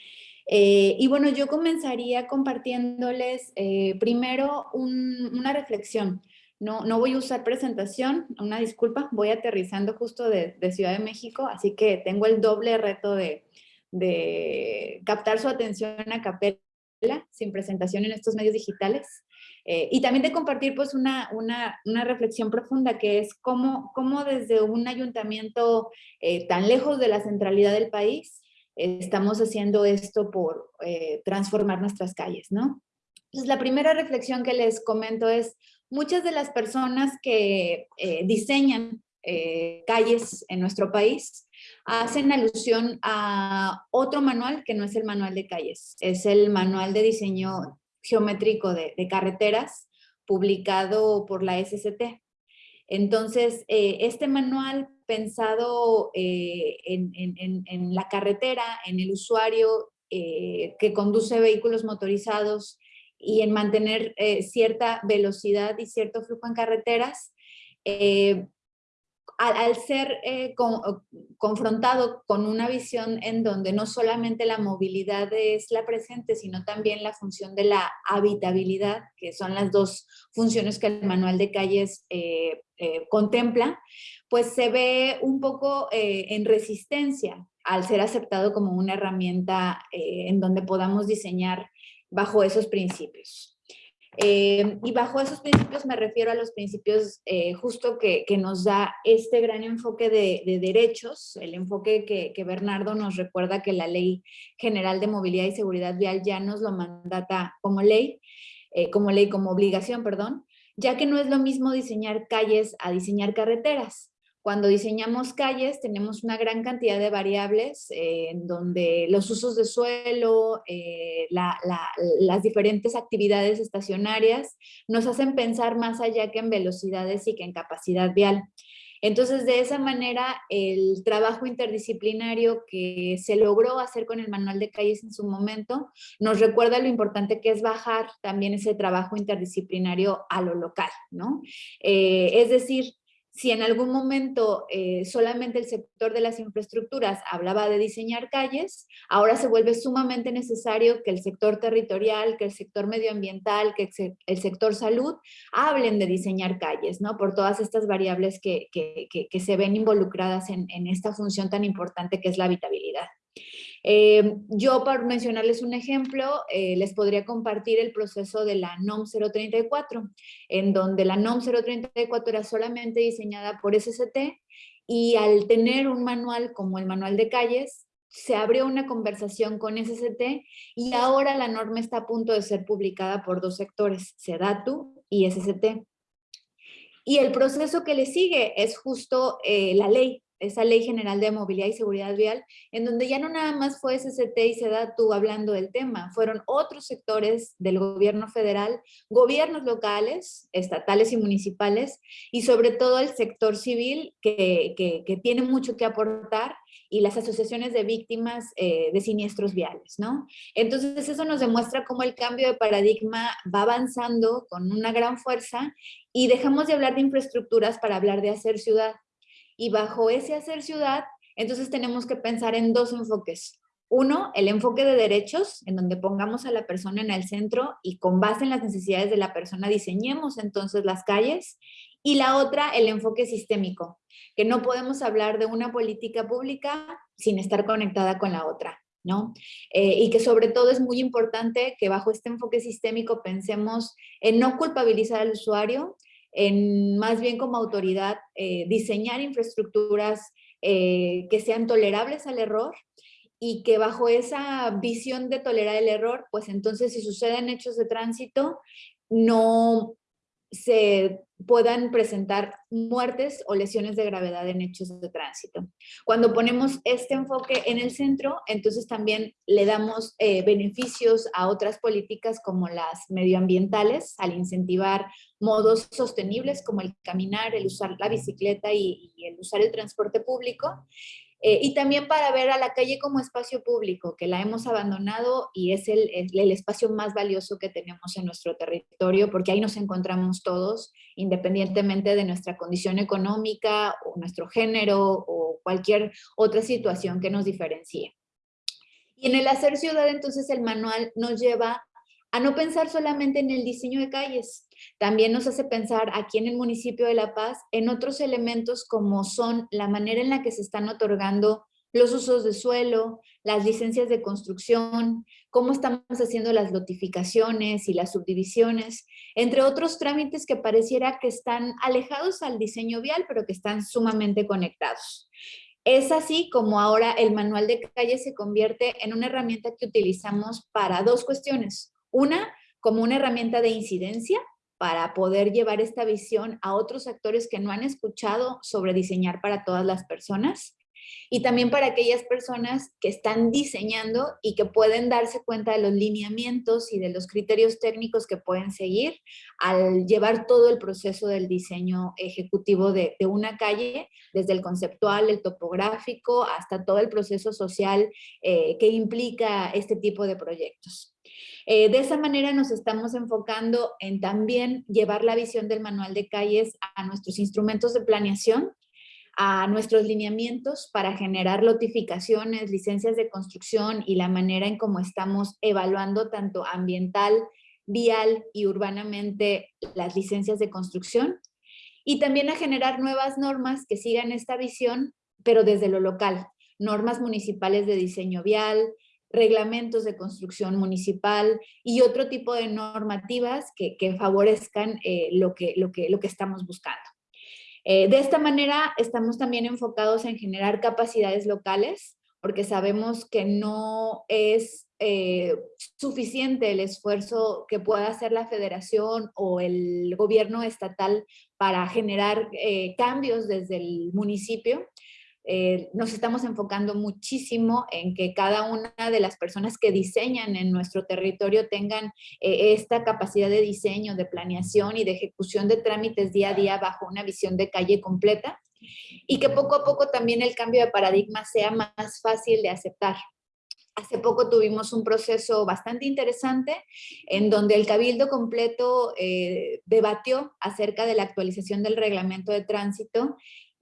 Eh, y bueno, yo comenzaría compartiéndoles eh, primero una reflexión. No, no voy a usar presentación, una disculpa, voy aterrizando justo de, de Ciudad de México, así que tengo el doble reto de, de captar su atención a capela sin presentación en estos medios digitales. Eh, y también de compartir pues una, una, una, reflexión profunda que es cómo, cómo desde un ayuntamiento eh, tan lejos de la centralidad del país estamos haciendo esto por eh, transformar nuestras calles, ¿no? Entonces la primera reflexión que les comento es muchas de las personas que diseñan calles en nuestro país hacen alusión a otro manual que no es el manual de calles, es el manual de diseño geométrico de, carreteras publicado por la SCT. Entonces, eh, este manual pensado eh, en, la carretera, en el usuario, eh, que conduce vehículos motorizados y en mantener cierta velocidad y cierto flujo en carreteras, eh, al, ser eh, confrontado con una visión en donde no solamente la movilidad es la presente, sino también la función de la habitabilidad, que son las dos funciones que el manual de calles contempla, pues se ve un poco en resistencia al ser aceptado como una herramienta en donde podamos diseñar bajo esos principios. Eh, y bajo esos principios me refiero a los principios eh, justo que, nos da este gran enfoque de, de derechos, el enfoque que, que, Bernardo nos recuerda que la Ley General de Movilidad y Seguridad Vial ya nos lo mandata como ley, eh, como ley, como obligación, perdón, ya que no es lo mismo diseñar calles a diseñar carreteras. Cuando diseñamos calles tenemos una gran cantidad de variables eh, en donde los usos de suelo, eh, las diferentes actividades estacionarias nos hacen pensar más allá que en velocidades y que en capacidad vial. Entonces, de esa manera, el trabajo interdisciplinario que se logró hacer con el manual de calles en su momento, nos recuerda lo importante que es bajar también ese trabajo interdisciplinario a lo local, ¿no? Eh, es decir, si en algún momento eh, solamente el sector de las infraestructuras hablaba de diseñar calles, ahora se vuelve sumamente necesario que el sector territorial, que el sector medioambiental, que el sector salud hablen de diseñar calles, ¿no? Por todas estas variables que, se ven involucradas en, en esta función tan importante que es la habitabilidad. Eh, yo, para mencionarles un ejemplo, eh, les podría compartir el proceso de la NOM 034, en donde la NOM 034 era solamente diseñada por SST y al tener un manual como el manual de calles, se abrió una conversación con SST y ahora la norma está a punto de ser publicada por dos sectores, SEDATU y SST. Y el proceso que le sigue es justo eh, la ley, esa Ley General de Movilidad y Seguridad Vial, en donde ya no nada más fue SCT y SEDATU hablando del tema, fueron otros sectores del gobierno federal, gobiernos locales, estatales y municipales, y sobre todo el sector civil que, que, tiene mucho que aportar y las asociaciones de víctimas eh, de siniestros viales, ¿no? Entonces eso nos demuestra cómo el cambio de paradigma va avanzando con una gran fuerza y dejamos de hablar de infraestructuras para hablar de hacer ciudad. Y bajo ese hacer ciudad, entonces tenemos que pensar en dos enfoques. Uno, el enfoque de derechos, en donde pongamos a la persona en el centro y con base en las necesidades de la persona diseñemos entonces las calles. Y la otra, el enfoque sistémico, que no podemos hablar de una política pública sin estar conectada con la otra. ¿no? Eh, y que sobre todo es muy importante que bajo este enfoque sistémico pensemos en no culpabilizar al usuario, en más bien como autoridad eh, diseñar infraestructuras eh, que sean tolerables al error y que bajo esa visión de tolerar el error, pues entonces si suceden hechos de tránsito, no se puedan presentar muertes o lesiones de gravedad en hechos de tránsito. Cuando ponemos este enfoque en el centro, entonces también le damos eh, beneficios a otras políticas como las medioambientales, al incentivar modos sostenibles como el caminar, el usar la bicicleta y, y el usar el transporte público, eh, y también para ver a la calle como espacio público, que la hemos abandonado y es el, el, espacio más valioso que tenemos en nuestro territorio, porque ahí nos encontramos todos, independientemente de nuestra condición económica o nuestro género o cualquier otra situación que nos diferencie. Y en el hacer ciudad, entonces, el manual nos lleva a no pensar solamente en el diseño de calles, también nos hace pensar aquí en el municipio de La Paz en otros elementos como son la manera en la que se están otorgando los usos de suelo, las licencias de construcción, cómo estamos haciendo las notificaciones y las subdivisiones, entre otros trámites que pareciera que están alejados al diseño vial, pero que están sumamente conectados. Es así como ahora el manual de calle se convierte en una herramienta que utilizamos para dos cuestiones. Una, como una herramienta de incidencia para poder llevar esta visión a otros actores que no han escuchado sobre diseñar para todas las personas. y también para aquellas personas que están diseñando y que pueden darse cuenta de los lineamientos y de los criterios técnicos que pueden seguir al llevar todo el proceso del diseño ejecutivo de, una calle, desde el conceptual, el topográfico, hasta todo el proceso social eh, que implica este tipo de proyectos. Eh, de esa manera nos estamos enfocando en también llevar la visión del manual de calles a nuestros instrumentos de planeación, a nuestros lineamientos para generar notificaciones, licencias de construcción y la manera en cómo estamos evaluando tanto ambiental, vial y urbanamente las licencias de construcción. Y también a generar nuevas normas que sigan esta visión, pero desde lo local. Normas municipales de diseño vial, reglamentos de construcción municipal y otro tipo de normativas que, favorezcan eh, lo, que, lo, que, lo que estamos buscando. Eh, de esta manera estamos también enfocados en generar capacidades locales, porque sabemos que no es eh, suficiente el esfuerzo que pueda hacer la federación o el gobierno estatal para generar cambios desde el municipio, eh, nos estamos enfocando muchísimo en que cada una de las personas que diseñan en nuestro territorio tengan eh, esta capacidad de diseño, de planeación y de ejecución de trámites día a día bajo una visión de calle completa y que poco a poco también el cambio de paradigma sea más fácil de aceptar. Hace poco tuvimos un proceso bastante interesante en donde el Cabildo completo eh, debatió acerca de la actualización del reglamento de tránsito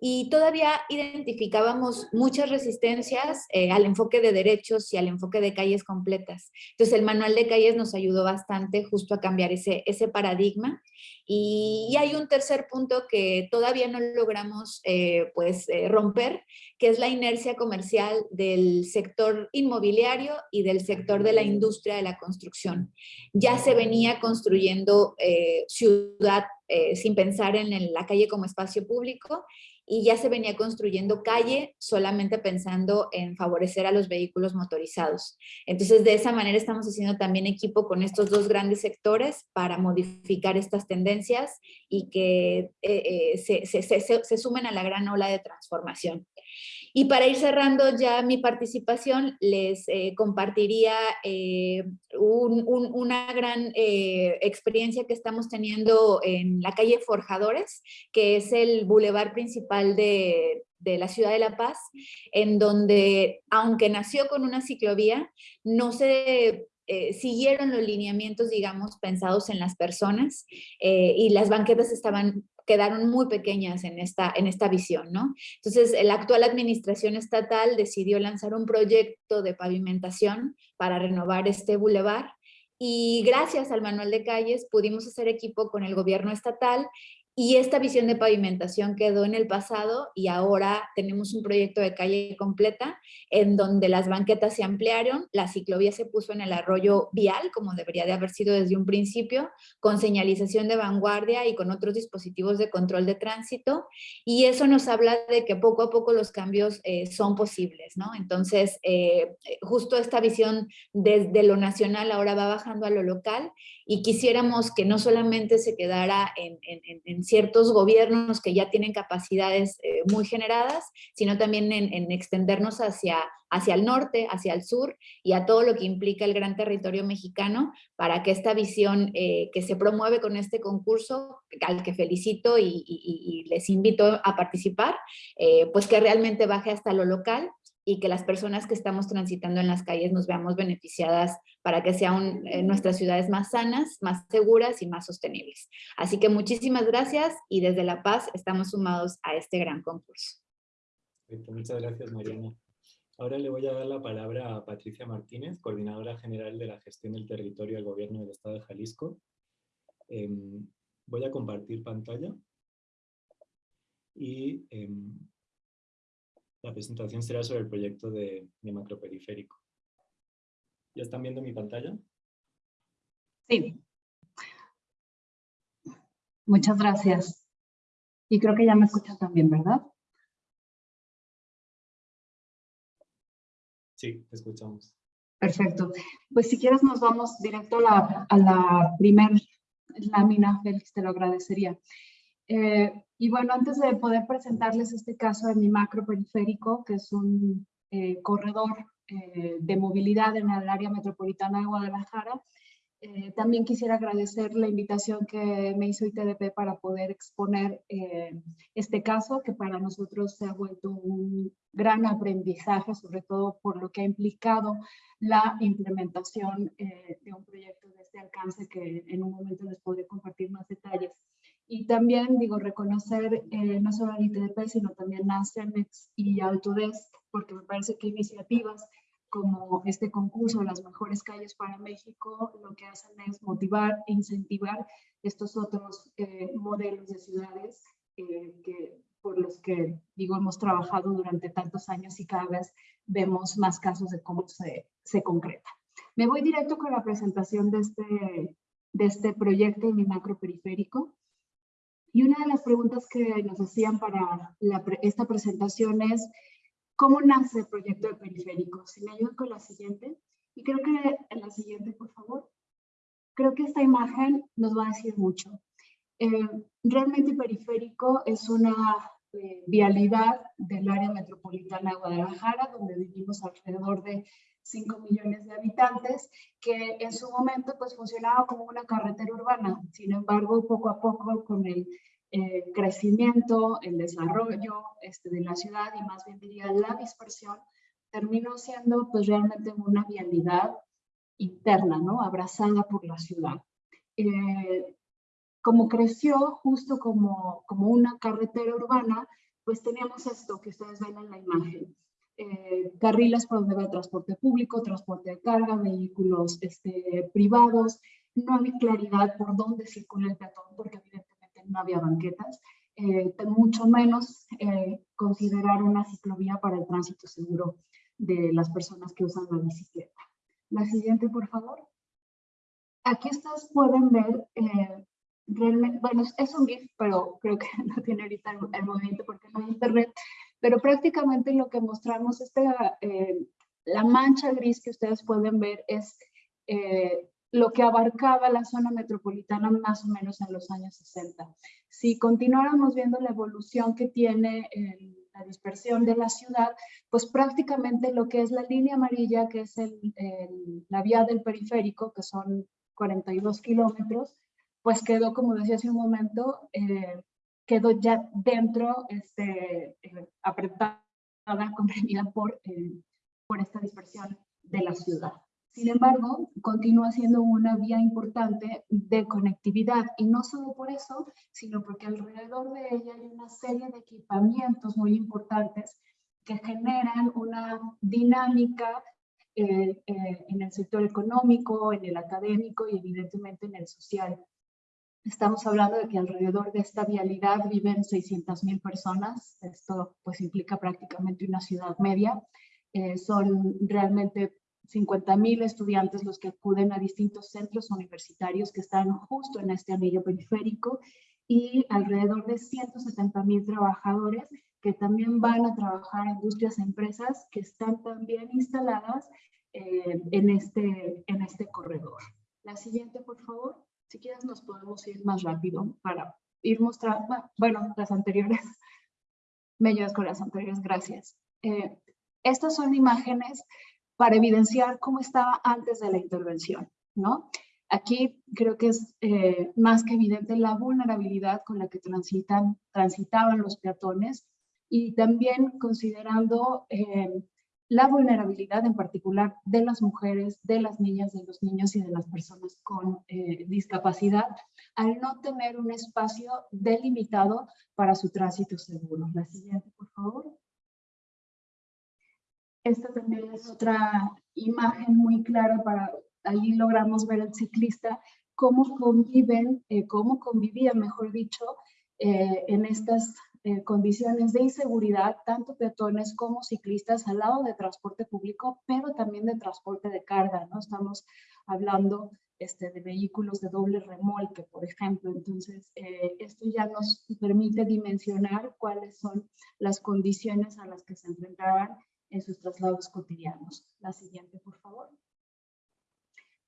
y todavía identificábamos muchas resistencias eh, al enfoque de derechos y al enfoque de calles completas. Entonces el manual de calles nos ayudó bastante justo a cambiar ese, ese paradigma. Y, hay un tercer punto que todavía no logramos eh, pues, eh, romper, que es la inercia comercial del sector inmobiliario y del sector de la industria de la construcción. Ya se venía construyendo ciudad sin pensar en la calle como espacio público y ya se venía construyendo calle solamente pensando en favorecer a los vehículos motorizados. Entonces, de esa manera estamos haciendo también equipo con estos dos grandes sectores para modificar estas tendencias y que eh, eh, se, sumen a la gran ola de transformación. Y para ir cerrando ya mi participación, les eh, compartiría eh, una gran eh, experiencia que estamos teniendo en la calle Forjadores, que es el bulevar principal de, la ciudad de La Paz, en donde, aunque nació con una ciclovía, no se siguieron los lineamientos, digamos, pensados en las personas y las banquetas estaban quedaron muy pequeñas en esta, en esta visión, ¿no? Entonces, la actual administración estatal decidió lanzar un proyecto de pavimentación para renovar este bulevar y gracias al manual de calles pudimos hacer equipo con el gobierno estatal y esta visión de pavimentación quedó en el pasado y ahora tenemos un proyecto de calle completa en donde las banquetas se ampliaron, la ciclovía se puso en el arroyo vial, como debería de haber sido desde un principio, con señalización de vanguardia y con otros dispositivos de control de tránsito. Y eso nos habla de que poco a poco los cambios eh, son posibles, ¿no? Entonces, eh, justo esta visión desde lo nacional ahora va bajando a lo local y quisiéramos que no solamente se quedara en, ciertos gobiernos que ya tienen capacidades eh, muy generadas, sino también en, extendernos hacia, hacia el norte, hacia el sur y a todo lo que implica el gran territorio mexicano para que esta visión eh, que se promueve con este concurso, al que felicito y, les invito a participar, eh, pues que realmente baje hasta lo local y que las personas que estamos transitando en las calles nos veamos beneficiadas para que sean eh, nuestras ciudades más sanas, más seguras y más sostenibles. Así que muchísimas gracias y desde La Paz estamos sumados a este gran concurso. Muchas gracias, Mariana. Ahora le voy a dar la palabra a Patricia Martínez, Coordinadora General de la Gestión del Territorio del Gobierno del Estado de Jalisco. Em, voy a compartir pantalla y em, la presentación será sobre el proyecto de, de macroperiférico. ¿Ya están viendo mi pantalla? Sí. Muchas gracias. Y creo que ya me escuchan también, ¿verdad? Sí, te escuchamos. Perfecto. Pues si quieres nos vamos directo a la, a la primera lámina, Félix, te lo agradecería. Eh, y bueno, antes de poder presentarles este caso de mi macro periférico, que es un eh, corredor eh, de movilidad en el área metropolitana de Guadalajara, también quisiera agradecer la invitación que me hizo ITDP para poder exponer este caso, que para nosotros se ha vuelto un gran aprendizaje, sobre todo por lo que ha implicado la implementación de un proyecto de este alcance, que en un momento les podré compartir más detalles. Y también, digo, reconocer no solo al ITDP, sino también a CEMEX y Autodesk, porque me parece que iniciativas como este concurso, las mejores calles para México, lo que hacen es motivar e incentivar estos otros eh, modelos de ciudades eh, que, por los que, digo, hemos trabajado durante tantos años y cada vez vemos más casos de cómo se, se concreta. Me voy directo con la presentación de este, de este proyecto en mi macro periférico. Y una de las preguntas que nos hacían para la, esta presentación es, ¿Cómo nace el proyecto de periférico? Si me ayudan con la siguiente. Y creo que en la siguiente, por favor. Creo que esta imagen nos va a decir mucho. Eh, realmente periférico es una eh, vialidad del área metropolitana de Guadalajara, donde vivimos alrededor de 5 millones de habitantes, que en su momento pues funcionaba como una carretera urbana. Sin embargo, poco a poco con el eh, crecimiento, el desarrollo este, de la ciudad y más bien diría la dispersión, terminó siendo pues realmente una vialidad interna, ¿no? Abrazada por la ciudad. Eh, como creció justo como, como una carretera urbana, pues teníamos esto que ustedes ven en la imagen. Eh, carriles por donde va el transporte público, transporte de carga, vehículos este, privados. No había claridad por dónde circula el peatón, porque evidentemente no había banquetas, eh, mucho menos eh, considerar una ciclovía para el tránsito seguro de las personas que usan la bicicleta. La siguiente, por favor. Aquí ustedes pueden ver, eh, realmente, bueno, es un GIF, pero creo que no tiene ahorita el, movimiento porque no hay internet, pero prácticamente lo que mostramos, este, la mancha gris que ustedes pueden ver es lo que abarcaba la zona metropolitana más o menos en los años 60. Si continuáramos viendo la evolución que tiene la dispersión de la ciudad, pues prácticamente lo que es la línea amarilla, que es la vía del periférico, que son 42 kilómetros, pues quedó, como decía hace un momento, eh, quedó ya dentro, este, eh, apretada, comprimida por, eh, por esta dispersión de la ciudad. Sin embargo, continúa siendo una vía importante de conectividad y no solo por eso, sino porque alrededor de ella hay una serie de equipamientos muy importantes que generan una dinámica eh, eh, en el sector económico, en el académico y evidentemente en el social. Estamos hablando de que alrededor de esta vialidad viven 600 mil personas. Esto pues implica prácticamente una ciudad media. Eh, son realmente 50.000 estudiantes los que acuden a distintos centros universitarios que están justo en este anillo periférico y alrededor de 170.000 trabajadores que también van a trabajar en industrias e empresas que están también instaladas eh, en, este, en este corredor. La siguiente, por favor. Si quieres nos podemos ir más rápido para ir mostrando, bueno, las anteriores. Me ayudas con las anteriores, gracias. Eh, estas son imágenes para evidenciar cómo estaba antes de la intervención, ¿no? Aquí creo que es eh, más que evidente la vulnerabilidad con la que transitan, transitaban los peatones y también considerando eh, la vulnerabilidad en particular de las mujeres, de las niñas, de los niños y de las personas con eh, discapacidad, al no tener un espacio delimitado para su tránsito seguro. La siguiente, por favor. Esta también es otra imagen muy clara para, ahí logramos ver al ciclista cómo conviven, eh, cómo convivían, mejor dicho, eh, en estas eh, condiciones de inseguridad, tanto peatones como ciclistas al lado de transporte público, pero también de transporte de carga, ¿no? Estamos hablando este, de vehículos de doble remolque, por ejemplo. Entonces, esto ya nos permite dimensionar cuáles son las condiciones a las que se enfrentaban en sus traslados cotidianos. La siguiente, por favor.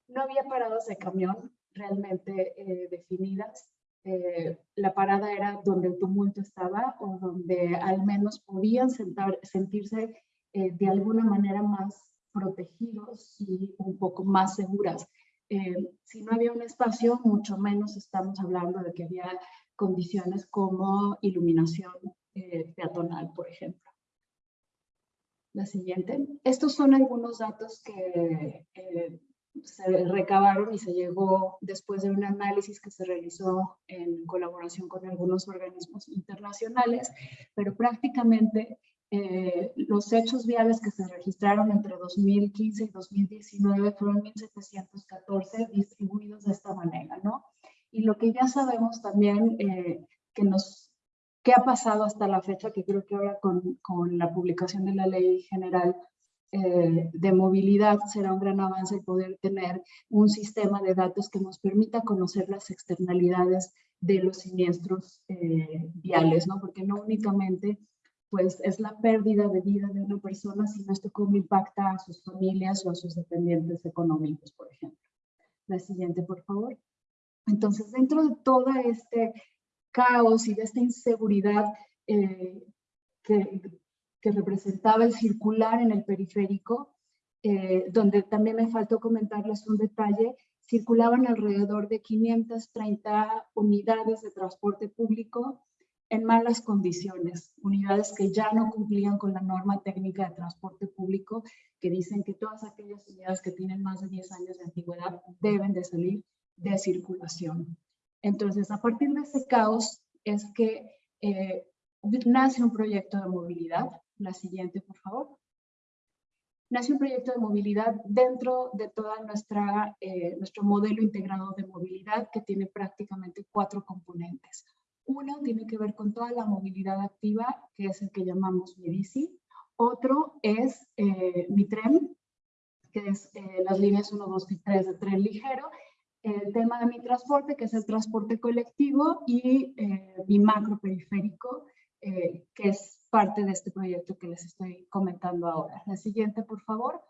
No había paradas de camión realmente eh, definidas. Eh, la parada era donde el tumulto estaba o donde al menos podían sentar, sentirse eh, de alguna manera más protegidos y un poco más seguras. Eh, si no había un espacio, mucho menos estamos hablando de que había condiciones como iluminación peatonal, por ejemplo. La siguiente. Estos son algunos datos que se recabaron y se llegó después de un análisis que se realizó en colaboración con algunos organismos internacionales, pero prácticamente eh, los hechos viales que se registraron entre 2015 y 2019 fueron 1.714 distribuidos de esta manera, ¿no? Y lo que ya sabemos también eh, que nos qué ha pasado hasta la fecha, que creo que ahora con, con la publicación de la ley general eh, de movilidad será un gran avance poder tener un sistema de datos que nos permita conocer las externalidades de los siniestros eh, viales, ¿no? Porque no únicamente pues es la pérdida de vida de una persona, sino esto cómo impacta a sus familias o a sus dependientes económicos, por ejemplo. La siguiente, por favor. Entonces, dentro de todo este caos y de esta inseguridad eh, que que representaba el circular en el periférico, eh, donde también me faltó comentarles un detalle, circulaban alrededor de 530 unidades de transporte público en malas condiciones, unidades que ya no cumplían con la norma técnica de transporte público, que dicen que todas aquellas unidades que tienen más de 10 años de antigüedad deben de salir de circulación. Entonces, a partir de ese caos es que eh, nace un proyecto de movilidad la siguiente, por favor. Nace un proyecto de movilidad dentro de toda nuestra, eh, nuestro modelo integrado de movilidad que tiene prácticamente cuatro componentes. Uno tiene que ver con toda la movilidad activa, que es el que llamamos mi bici. Otro es eh, mi tren, que es eh, las líneas 1, 2 y 3 de tren ligero. El tema de mi transporte, que es el transporte colectivo. Y mi macro periférico, que es parte de este proyecto que les estoy comentando ahora. La siguiente, por favor.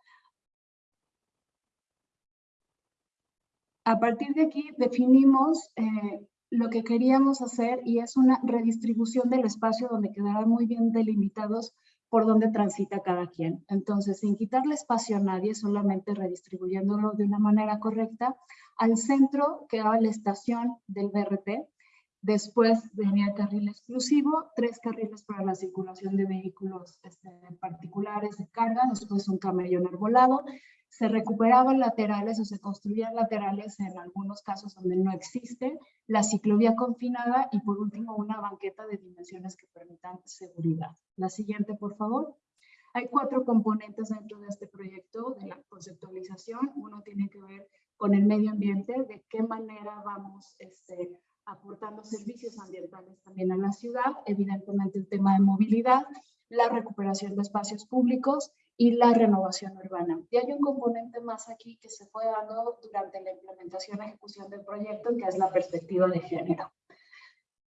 A partir de aquí definimos eh, lo que queríamos hacer y es una redistribución del espacio donde quedarán muy bien delimitados por donde transita cada quien. Entonces, sin quitarle espacio a nadie, solamente redistribuyéndolo de una manera correcta, al centro quedaba la estación del BRT, Después venía carril exclusivo, tres carriles para la circulación de vehículos este, particulares de carga, después un camellón arbolado. Se recuperaban laterales o se construían laterales en algunos casos donde no existe, la ciclovía confinada y por último una banqueta de dimensiones que permitan seguridad. La siguiente, por favor. Hay cuatro componentes dentro de este proyecto de la conceptualización. Uno tiene que ver con el medio ambiente, de qué manera vamos este, aportando servicios ambientales también a la ciudad, evidentemente el tema de movilidad, la recuperación de espacios públicos y la renovación urbana. Y hay un componente más aquí que se fue dando durante la implementación y ejecución del proyecto, que es la perspectiva de género.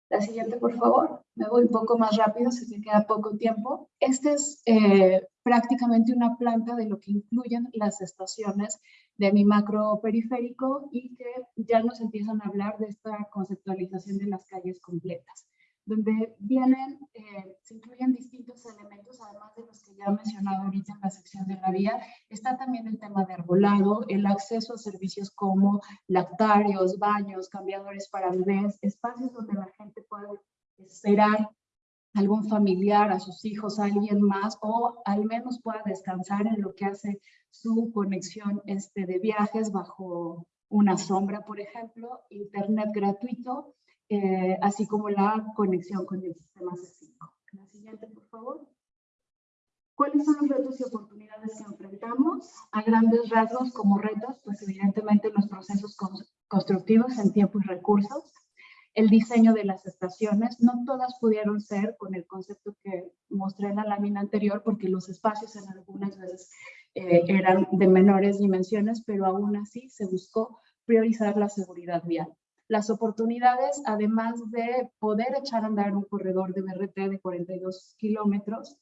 La siguiente, por favor. Me voy un poco más rápido, si me queda poco tiempo. Este es eh, prácticamente una planta de lo que incluyen las estaciones de mi macro periférico y que ya nos empiezan a hablar de esta conceptualización de las calles completas, donde vienen, eh, se incluyen distintos elementos, además de los que ya he mencionado ahorita en la sección de la vía, está también el tema de arbolado, el acceso a servicios como lactarios, baños, cambiadores para bebés, espacios donde la gente puede esperar algún familiar, a sus hijos, a alguien más, o al menos pueda descansar en lo que hace su conexión este, de viajes bajo una sombra, por ejemplo, internet gratuito, eh, así como la conexión con el sistema C5. La siguiente, por favor. ¿Cuáles son los retos y oportunidades que enfrentamos? A grandes rasgos como retos, pues evidentemente los procesos constructivos en tiempo y recursos, el diseño de las estaciones. No todas pudieron ser con el concepto que mostré en la lámina anterior, porque los espacios en algunas veces eh, eran de menores dimensiones, pero aún así se buscó priorizar la seguridad vial. Las oportunidades, además de poder echar a andar un corredor de BRT de 42 kilómetros,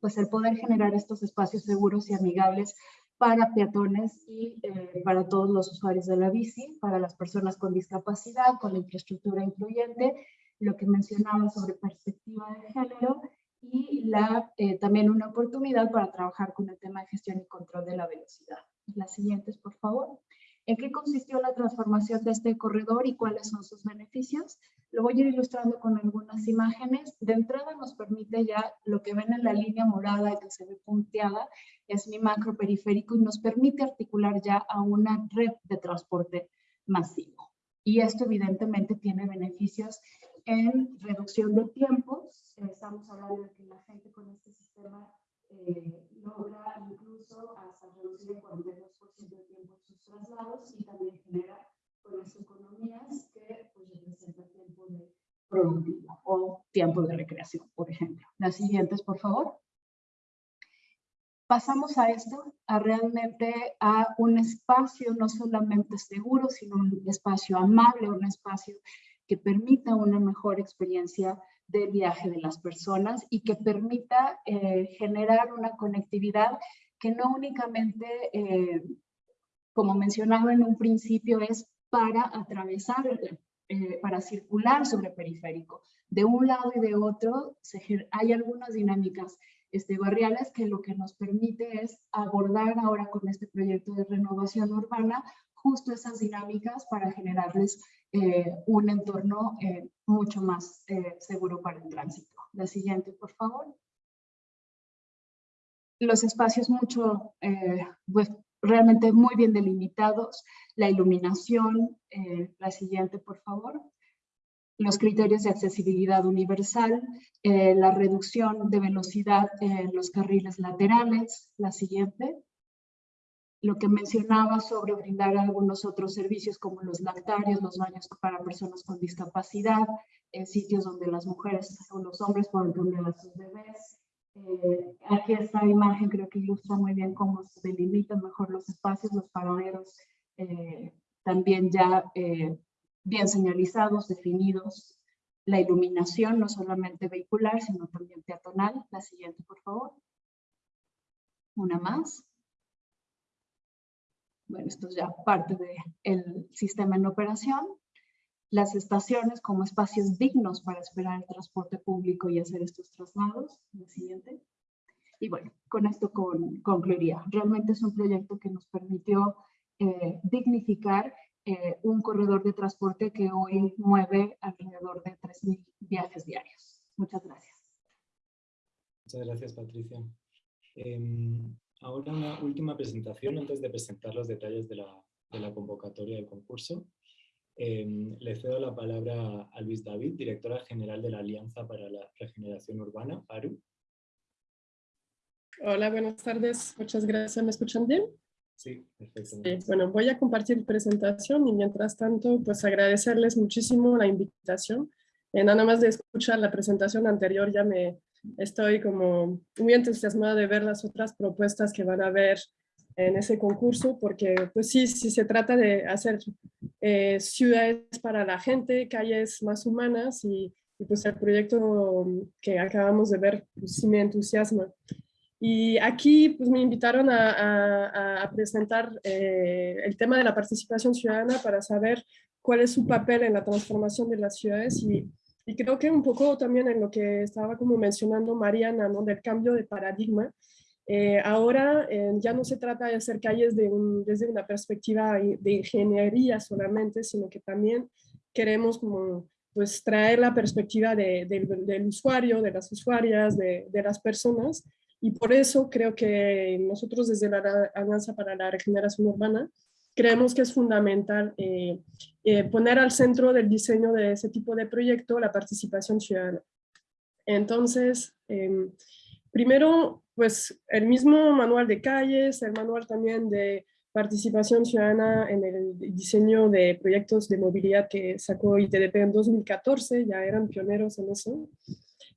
pues el poder generar estos espacios seguros y amigables para peatones y eh, para todos los usuarios de la bici, para las personas con discapacidad, con la infraestructura incluyente, lo que mencionaba sobre perspectiva de género y la, eh, también una oportunidad para trabajar con el tema de gestión y control de la velocidad. Las siguientes, por favor. ¿En qué consistió la transformación de este corredor y cuáles son sus beneficios? Lo voy a ir ilustrando con algunas imágenes. De entrada nos permite ya lo que ven en la línea morada que se ve punteada, es mi macro periférico y nos permite articular ya a una red de transporte masivo. Y esto evidentemente tiene beneficios en reducción de tiempos. Estamos hablando de que la gente con este sistema eh, logra incluso hasta reducir el 42% de tiempo en sus traslados y también genera con las economías que pues, representan tiempo de productivo o tiempo de recreación, por ejemplo. Las siguientes, por favor. Pasamos a esto, a realmente a un espacio no solamente seguro, sino un espacio amable, un espacio que permita una mejor experiencia de viaje de las personas y que permita eh, generar una conectividad que no únicamente, eh, como mencionaba en un principio, es para atravesar, eh, para circular sobre periférico. De un lado y de otro hay algunas dinámicas este, barriales que lo que nos permite es abordar ahora con este proyecto de renovación urbana justo esas dinámicas para generarles eh, un entorno eh, mucho más eh, seguro para el tránsito. La siguiente, por favor. Los espacios mucho, pues, realmente muy bien delimitados, la iluminación, la siguiente, por favor. Los criterios de accesibilidad universal, la reducción de velocidad en los carriles laterales, la siguiente lo que mencionaba sobre brindar algunos otros servicios como los lactarios, los baños para personas con discapacidad, en sitios donde las mujeres o los hombres pueden tener a sus bebés. Eh, aquí esta imagen creo que ilustra muy bien cómo se delimitan mejor los espacios, los paraderos eh, también ya eh, bien señalizados, definidos. La iluminación no solamente vehicular, sino también peatonal. La siguiente, por favor. Una más. Bueno, esto es ya parte del sistema en operación. Las estaciones como espacios dignos para esperar el transporte público y hacer estos traslados. La siguiente. Y bueno, con esto concluiría. Realmente es un proyecto que nos permitió eh, dignificar eh, un corredor de transporte que hoy mueve alrededor de 3.000 viajes diarios. Muchas gracias. Muchas gracias, Patricia. Em, Ahora una última presentación antes de presentar los detalles de la, de la convocatoria del concurso. Em, le cedo la palabra a Luis David, directora general de la Alianza para la Regeneración Urbana, ARU. Hola, buenas tardes. Muchas gracias. ¿Me escuchan bien? Sí, perfecto. bueno, voy a compartir presentación y mientras tanto, pues agradecerles muchísimo la invitación. Eh, nada más de escuchar la presentación anterior ya me, estoy como muy entusiasmada de ver las otras propuestas que van a ver en ese concurso, porque pues sí, sí se trata de hacer eh, ciudades para la gente, calles más humanas y, pues el proyecto que acabamos de ver pues, sí me entusiasma. Y aquí pues me invitaron a, a, presentar eh, el tema de la participación ciudadana para saber cuál es su papel en la transformación de las ciudades y y creo que un poco también en lo que estaba como mencionando Mariana, ¿no? del cambio de paradigma. Eh, ahora eh, ya no se trata de hacer calles de desde una perspectiva de ingeniería solamente, sino que también queremos como pues traer la perspectiva de, del usuario, de las usuarias, de, de, las personas. Y por eso creo que nosotros desde la Alianza para la Regeneración Urbana creemos que es fundamental eh, eh, poner al centro del diseño de ese tipo de proyecto la participación ciudadana. Entonces, em, primero, pues el mismo manual de calles, el manual también de participación ciudadana en el diseño de proyectos de movilidad que sacó ITDP en 2014, ya eran pioneros en eso,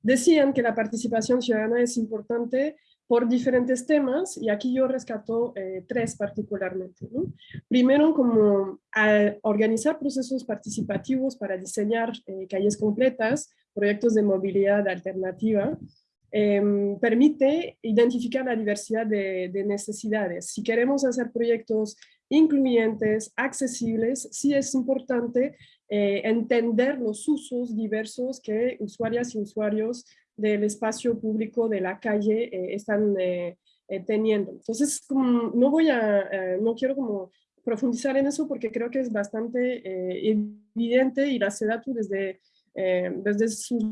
decían que la participación ciudadana es importante por diferentes temas y aquí yo rescato eh, tres particularmente. Primero, como organizar procesos participativos para diseñar eh, calles completas, proyectos de movilidad alternativa, em, permite identificar la diversidad de, de, necesidades. Si queremos hacer proyectos incluyentes, accesibles, sí es importante eh, entender los usos diversos que usuarias y usuarios del espacio público de la calle eh, están eh, teniendo. Entonces, no voy a, no quiero como profundizar en eso porque creo que es bastante evidente y la SEDATU desde, desde sus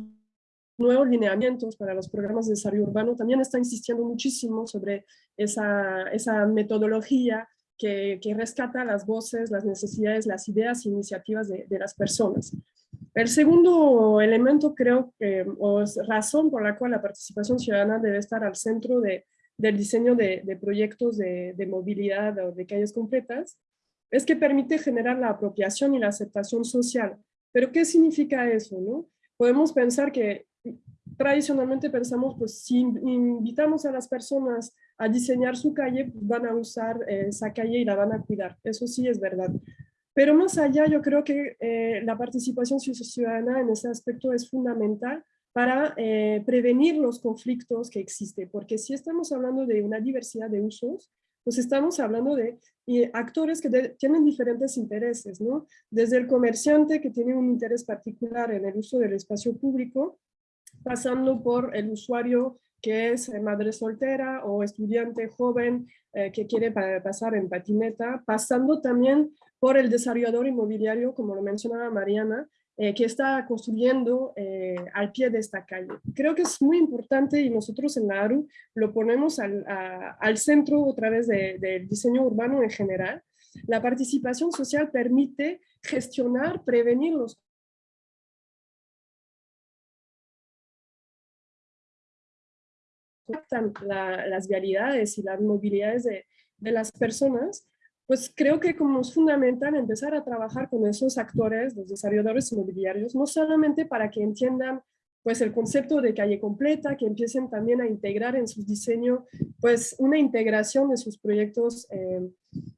nuevos lineamientos para los programas de desarrollo urbano también está insistiendo muchísimo sobre esa, esa metodología que, rescata las voces, las necesidades, las ideas e iniciativas de, las personas. El segundo elemento creo que, es razón por la cual la participación ciudadana debe estar al centro de, del diseño de, proyectos de, movilidad o de calles completas, es que permite generar la apropiación y la aceptación social. ¿Pero qué significa eso? No? Podemos pensar que tradicionalmente pensamos, pues si invitamos a las personas a diseñar su calle, pues, van a usar eh, esa calle y la van a cuidar. Eso sí es verdad. Pero más allá, yo creo que eh, la participación ciudadana en ese aspecto es fundamental para eh, prevenir los conflictos que existen, porque si estamos hablando de una diversidad de usos, pues estamos hablando de actores que tienen diferentes intereses, ¿no? Desde el comerciante que tiene un interés particular en el uso del espacio público, pasando por el usuario que es eh, madre soltera o estudiante joven eh, que quiere pasar en patineta, pasando también por el desarrollador inmobiliario, como lo mencionaba Mariana, eh, que está construyendo al pie de esta calle. Creo que es muy importante y nosotros en la ARU lo ponemos al, centro otra vez del diseño urbano en general. La participación social permite gestionar, prevenir los las vialidades y las movilidades de, de, las personas, pues creo que como es fundamental empezar a trabajar con esos actores, los desarrolladores inmobiliarios, no solamente para que entiendan pues el concepto de calle completa, que empiecen también a integrar en su diseño pues una integración de sus proyectos eh,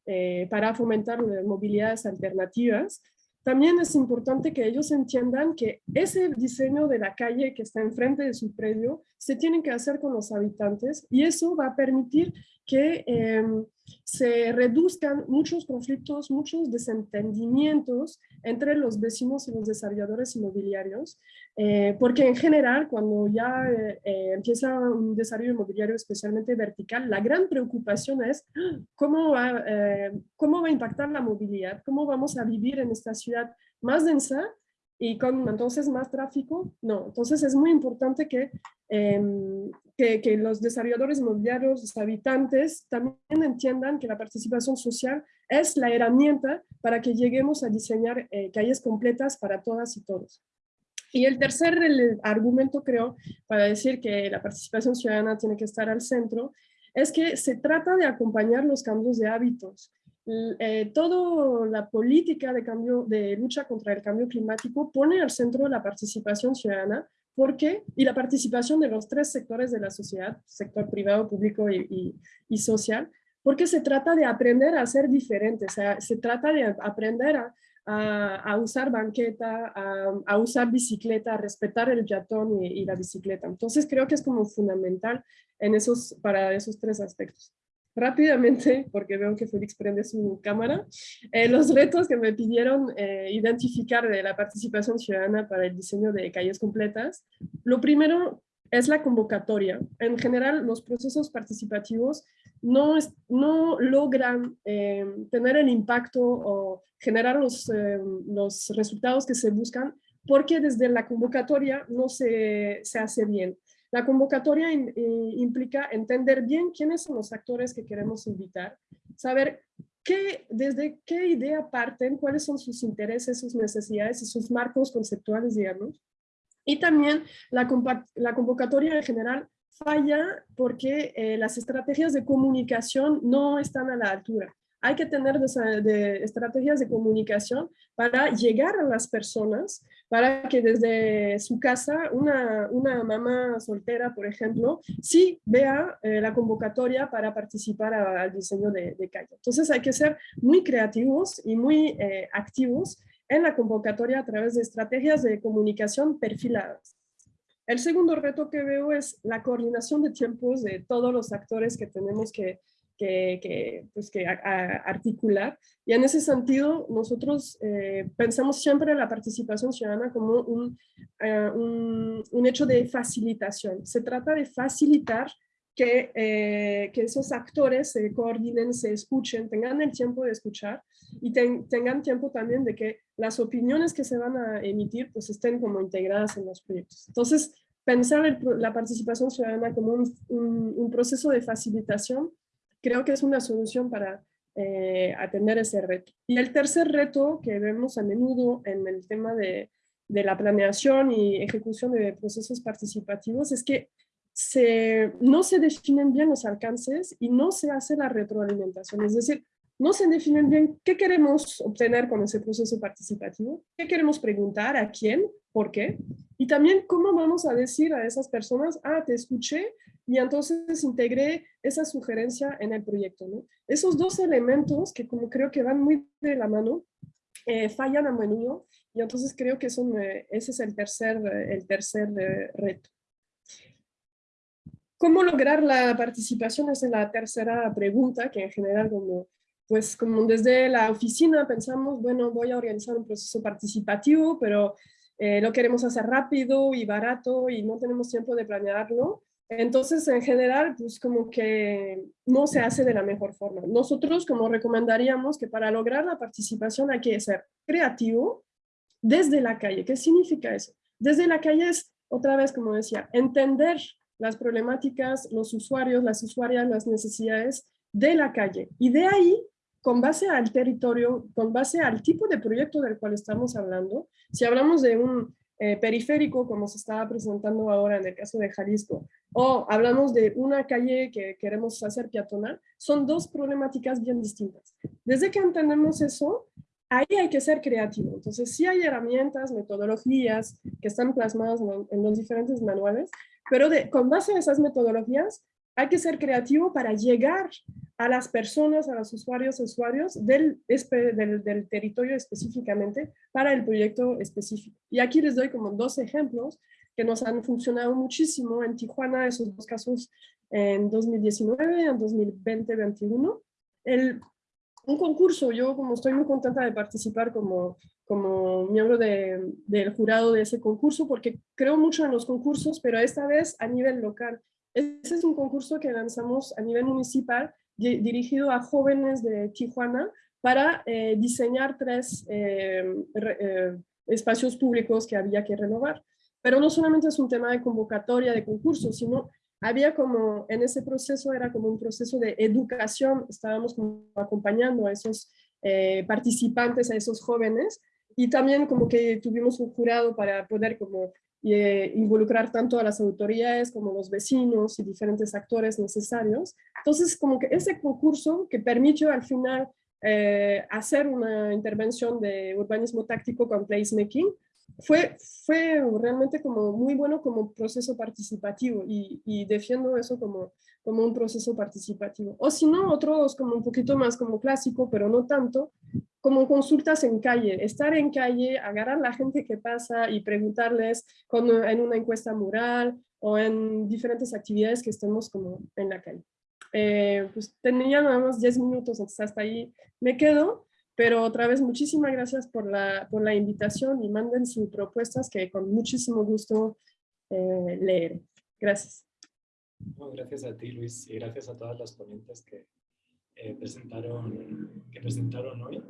eh, para fomentar movilidades alternativas, también es importante que ellos entiendan que ese diseño de la calle que está enfrente de su predio se tiene que hacer con los habitantes y eso va a permitir que em, se reduzcan muchos conflictos, muchos desentendimientos entre los vecinos y los desarrolladores inmobiliarios, eh, porque en general cuando ya eh, eh, empieza un desarrollo inmobiliario especialmente vertical, la gran preocupación es cómo va, cómo va a impactar la movilidad, cómo vamos a vivir en esta ciudad más densa y con entonces más tráfico, no. Entonces es muy importante que, em, que, los desarrolladores inmobiliarios, los habitantes, también entiendan que la participación social es la herramienta para que lleguemos a diseñar eh, calles completas para todas y todos. Y el tercer argumento, creo, para decir que la participación ciudadana tiene que estar al centro, es que se trata de acompañar los cambios de hábitos. Eh, toda la política de, cambio, de lucha contra el cambio climático pone al centro la participación ciudadana porque, y la participación de los tres sectores de la sociedad, sector privado, público y, social, porque se trata de aprender a ser diferentes, o sea, se trata de aprender a, usar banqueta, a, a, usar bicicleta, a respetar el peatón y, y, la bicicleta. Entonces creo que es como fundamental en esos, para esos tres aspectos rápidamente, porque veo que Félix prende su cámara, eh, los retos que me pidieron eh, identificar de la participación ciudadana para el diseño de calles completas. Lo primero es la convocatoria. En general, los procesos participativos no, no logran eh, tener el impacto o generar los, los resultados que se buscan porque desde la convocatoria no se, se hace bien. La convocatoria implica entender bien quiénes son los actores que queremos invitar, saber qué, desde qué idea parten, cuáles son sus intereses, sus necesidades y sus marcos conceptuales, digamos. Y también la, la convocatoria en general falla porque eh, las estrategias de comunicación no están a la altura hay que tener estrategias de comunicación para llegar a las personas, para que desde su casa una, una mamá soltera, por ejemplo, sí vea eh, la convocatoria para participar al diseño de, calle. Entonces hay que ser muy creativos y muy eh, activos en la convocatoria a través de estrategias de comunicación perfiladas. El segundo reto que veo es la coordinación de tiempos de todos los actores que tenemos que, que, pues que articular. Y en ese sentido, nosotros eh, pensamos siempre la participación ciudadana como un, eh, un, un, hecho de facilitación. Se trata de facilitar que, eh, que esos actores se coordinen, se escuchen, tengan el tiempo de escuchar y tengan tiempo también de que las opiniones que se van a emitir pues estén como integradas en los proyectos. Entonces, pensar la participación ciudadana como un, proceso de facilitación creo que es una solución para eh, atender ese reto. Y el tercer reto que vemos a menudo en el tema de, la planeación y ejecución de procesos participativos es que no se definen bien los alcances y no se hace la retroalimentación. Es decir, no se definen bien qué queremos obtener con ese proceso participativo, qué queremos preguntar, a quién, por qué, y también cómo vamos a decir a esas personas, ah, te escuché y entonces integré esa sugerencia en el proyecto. Esos dos elementos que como creo que van muy de la mano, eh, fallan a menudo y entonces creo que son, eh, ese es el tercer, eh, el tercer reto. ¿Cómo lograr la participación? es la tercera pregunta que en general como, pues como desde la oficina pensamos, bueno, voy a organizar un proceso participativo, pero eh, lo queremos hacer rápido y barato y no tenemos tiempo de planearlo. Entonces, en general, pues como que no se hace de la mejor forma. Nosotros como recomendaríamos que para lograr la participación hay que ser creativo desde la calle. ¿Qué significa eso? Desde la calle es, otra vez como decía, entender las problemáticas, los usuarios, las usuarias, las necesidades de la calle. Y de ahí, con base al territorio, con base al tipo de proyecto del cual estamos hablando, si hablamos de un eh, periférico, como se estaba presentando ahora en el caso de Jalisco, o hablamos de una calle que queremos hacer peatonal, son dos problemáticas bien distintas. Desde que entendemos eso, ahí hay que ser creativo. Entonces, sí hay herramientas, metodologías que están plasmadas en los diferentes manuales, pero con base en esas metodologías hay que ser creativo para llegar a las personas, a los usuarios, usuarios del, territorio específicamente para el proyecto específico. Y aquí les doy como dos ejemplos que nos han funcionado muchísimo en Tijuana, esos dos casos en 2019, en 2020-2021. Un concurso, yo como estoy muy contenta de participar como como miembro del jurado de ese concurso porque creo mucho en los concursos, pero esta vez a nivel local. Ese es un concurso que lanzamos a nivel municipal dirigido a jóvenes de Tijuana para eh, diseñar tres eh, eh, espacios públicos que había que renovar. Pero no solamente es un tema de convocatoria de concursos, sino había como, en ese proceso era como un proceso de educación, estábamos acompañando a esos participantes, a esos jóvenes, y también como que tuvimos un jurado para poder como eh, involucrar tanto a las autoridades como los vecinos y diferentes actores necesarios. Entonces, como que ese concurso que permitió al final eh, hacer una intervención de urbanismo táctico con placemaking, fue, fue realmente como muy bueno como proceso participativo y, y defiendo eso como, como un proceso participativo. O si no, otros como un poquito más como clásico, pero no tanto, como consultas en calle, estar en calle, agarrar a la gente que pasa y preguntarles con, en una encuesta mural o en diferentes actividades que estemos como en la calle. Eh, pues tenía nada más 10 minutos, entonces hasta ahí me quedo, pero otra vez muchísimas gracias por la, por la invitación y manden sus propuestas que con muchísimo gusto eh, leeré. Gracias. Gracias a ti Luis y gracias a todas las ponentes que eh, presentaron, que presentaron hoy.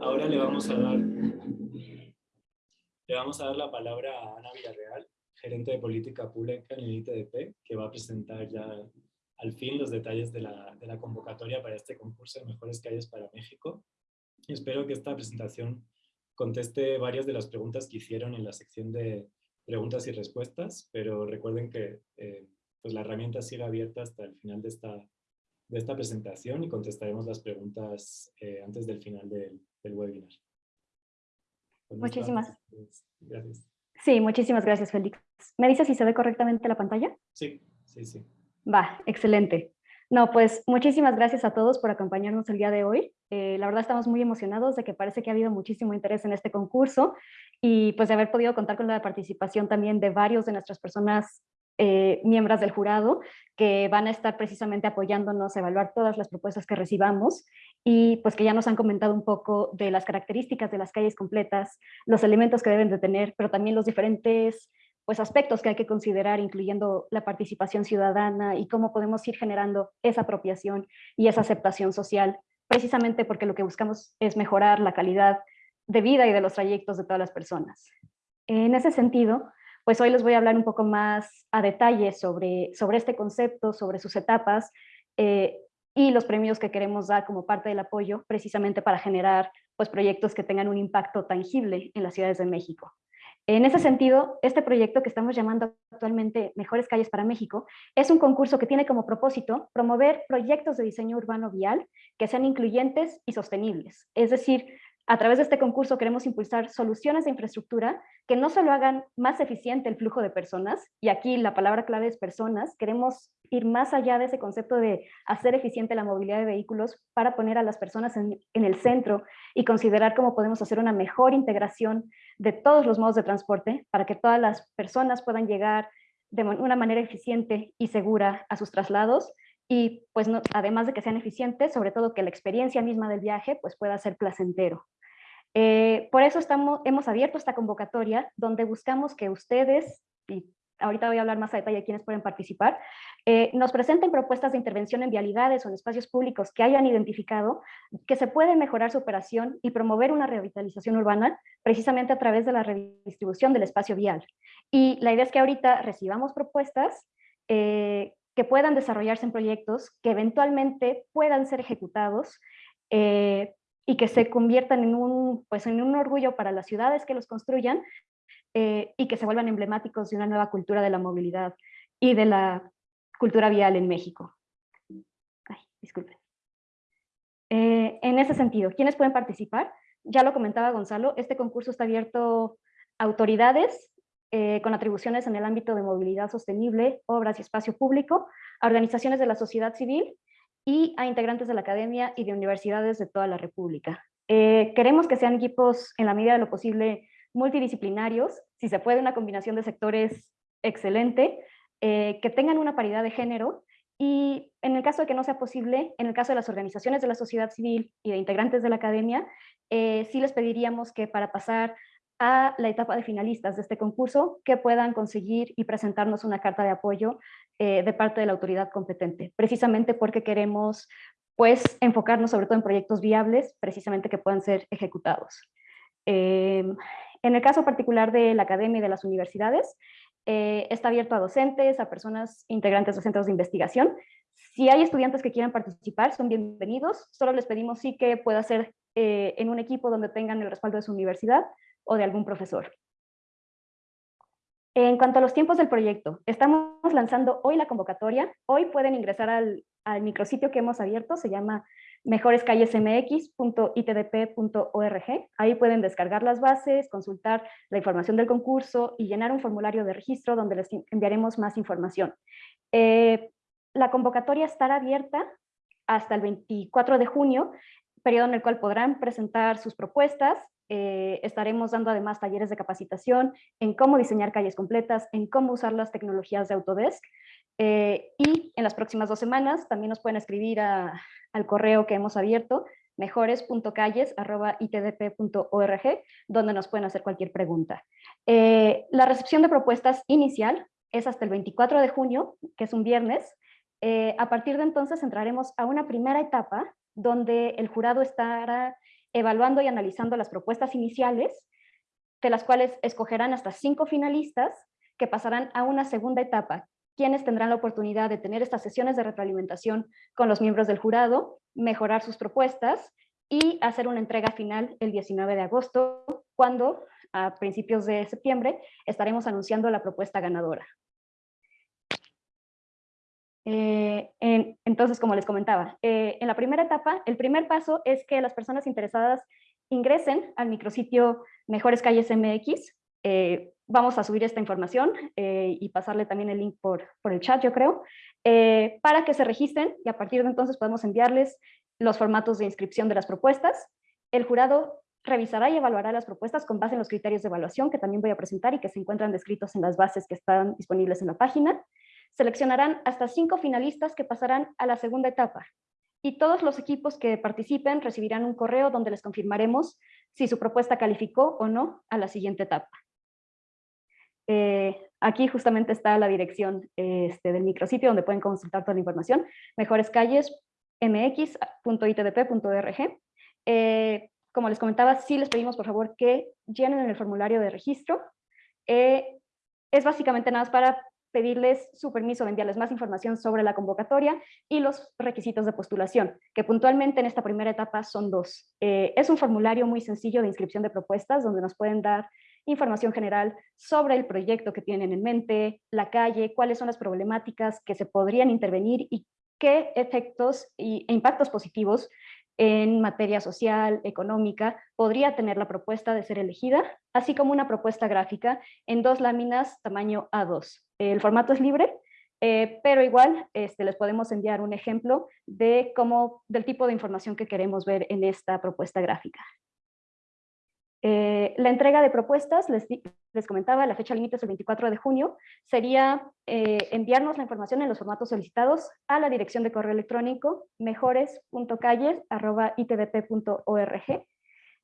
Ahora le vamos a dar le vamos a dar la palabra a Ana Villarreal, gerente de política pública en el ITDP, que va a presentar ya al fin los detalles de la, de la convocatoria para este concurso de Mejores Calles para México. Y espero que esta presentación conteste varias de las preguntas que hicieron en la sección de preguntas y respuestas, pero recuerden que eh, pues la herramienta sigue abierta hasta el final de esta de esta presentación y contestaremos las preguntas eh, antes del final del, webinar. muchísimas gracias. Sí, muchísimas gracias, Félix. ¿Me dice si se ve correctamente la pantalla? Sí, sí, sí. Va, excelente. No, pues muchísimas gracias a todos por acompañarnos el día de hoy. Eh, la verdad estamos muy emocionados de que parece que ha habido muchísimo interés en este concurso y pues de haber podido contar con la participación también de varios de nuestras personas eh, miembros del jurado que van a estar precisamente apoyándonos a evaluar todas las propuestas que recibamos y pues que ya nos han comentado un poco de las características de las calles completas, los elementos que deben de tener, pero también los diferentes pues, aspectos que hay que considerar, incluyendo la participación ciudadana y cómo podemos ir generando esa apropiación y esa aceptación social, precisamente porque lo que buscamos es mejorar la calidad de vida y de los trayectos de todas las personas. En ese sentido, pues hoy les voy a hablar un poco más a detalle sobre, sobre este concepto, sobre sus etapas eh, y los premios que queremos dar como parte del apoyo, precisamente para generar pues, proyectos que tengan un impacto tangible en las ciudades de México. En ese sentido, este proyecto que estamos llamando actualmente Mejores Calles para México es un concurso que tiene como propósito promover proyectos de diseño urbano vial que sean incluyentes y sostenibles. Es decir, a través de este concurso queremos impulsar soluciones de infraestructura que no solo hagan más eficiente el flujo de personas, y aquí la palabra clave es personas, queremos ir más allá de ese concepto de hacer eficiente la movilidad de vehículos para poner a las personas en, el centro y considerar cómo podemos hacer una mejor integración de todos los modos de transporte para que todas las personas puedan llegar de una manera eficiente y segura a sus traslados y pues además de que sean eficientes, sobre todo que la experiencia misma del viaje pues pueda ser placentero. Eh, por eso estamos, hemos abierto esta convocatoria donde buscamos que ustedes, y ahorita voy a hablar más a detalle de quiénes pueden participar, eh, nos presenten propuestas de intervención en vialidades o en espacios públicos que hayan identificado que se puede mejorar su operación y promover una revitalización urbana precisamente a través de la redistribución del espacio vial. Y la idea es que ahorita recibamos propuestas eh, que puedan desarrollarse en proyectos que eventualmente puedan ser ejecutados y que se conviertan en un, pues, en un orgullo para las ciudades que los construyan eh, y que se vuelvan emblemáticos de una nueva cultura de la movilidad y de la cultura vial en México. Ay, disculpen. Eh, en ese sentido, ¿quiénes pueden participar? Ya lo comentaba Gonzalo, este concurso está abierto a autoridades eh, con atribuciones en el ámbito de movilidad sostenible, obras y espacio público, a organizaciones de la sociedad civil y a integrantes de la academia y de universidades de toda la República. Eh, queremos que sean equipos en la medida de lo posible multidisciplinarios, si se puede una combinación de sectores excelente, eh, que tengan una paridad de género y en el caso de que no sea posible, en el caso de las organizaciones de la sociedad civil y de integrantes de la academia, eh, sí les pediríamos que para pasar a la etapa de finalistas de este concurso que puedan conseguir y presentarnos una carta de apoyo eh, de parte de la autoridad competente, precisamente porque queremos pues enfocarnos sobre todo en proyectos viables, precisamente que puedan ser ejecutados. Em, en el caso particular de la academia y de las universidades, eh, está abierto a docentes, a personas integrantes de centros de investigación. Si hay estudiantes que quieran participar, son bienvenidos. Solo les pedimos sí que pueda ser eh, en un equipo donde tengan el respaldo de su universidad, o de algún profesor. En cuanto a los tiempos del proyecto, estamos lanzando hoy la convocatoria. Hoy pueden ingresar al, al micrositio que hemos abierto, se llama mejorescallesmx.itdp.org. Ahí pueden descargar las bases, consultar la información del concurso y llenar un formulario de registro donde les enviaremos más información. Eh, la convocatoria estará abierta hasta el 24 de junio, periodo en el cual podrán presentar sus propuestas, eh, estaremos dando además talleres de capacitación en cómo diseñar calles completas, en cómo usar las tecnologías de Autodesk. Eh, y en las próximas dos semanas también nos pueden escribir al correo que hemos abierto, mejores.calles.itdp.org, donde nos pueden hacer cualquier pregunta. Eh, la recepción de propuestas inicial es hasta el 24 de junio, que es un viernes. a partir de entonces entraremos a una primera etapa donde el jurado estará evaluando y analizando las propuestas iniciales, de las cuales escogerán hasta cinco finalistas que pasarán a una segunda etapa, quienes tendrán la oportunidad de tener estas sesiones de retroalimentación con los miembros del jurado, mejorar sus propuestas y hacer una entrega final el 19 de agosto, cuando a principios de septiembre estaremos anunciando la propuesta ganadora. Eh, entonces, como les comentaba, eh, en la primera etapa, el primer paso es que las personas interesadas ingresen al micrositio Mejores Calles MX. Eh, vamos a subir esta información eh, y pasarle también el link por, el chat, yo creo, para que se registren y a partir de entonces podemos enviarles los formatos de inscripción de las propuestas. El jurado revisará y evaluará las propuestas con base en los criterios de evaluación que también voy a presentar y que se encuentran descritos en las bases que están disponibles en la página. Seleccionarán hasta cinco finalistas que pasarán a la segunda etapa, y todos los equipos que participen recibirán un correo donde les confirmaremos si su propuesta calificó o no a la siguiente etapa. Eh, aquí justamente está la dirección este, del micrositio donde pueden consultar toda la información, mejorescalles.mx.itdp.org. Eh, como les comentaba, sí les pedimos por favor que llenen el formulario de registro. Eh, es básicamente nada más para pedirles su permiso de enviarles más información sobre la convocatoria y los requisitos de postulación, que puntualmente en esta primera etapa son dos. Eh, es un formulario muy sencillo de inscripción de propuestas donde nos pueden dar información general sobre el proyecto que tienen en mente, la calle, cuáles son las problemáticas que se podrían intervenir y qué efectos e impactos positivos en materia social, económica, podría tener la propuesta de ser elegida, así como una propuesta gráfica en dos láminas tamaño A2. El formato es libre, eh, pero igual este, les podemos enviar un ejemplo de cómo, del tipo de información que queremos ver en esta propuesta gráfica. Eh, la entrega de propuestas, les, comentaba, la fecha límite es el 24 de junio, sería eh, enviarnos la información en los formatos solicitados a la dirección de correo electrónico mejores.calles.itdp.org.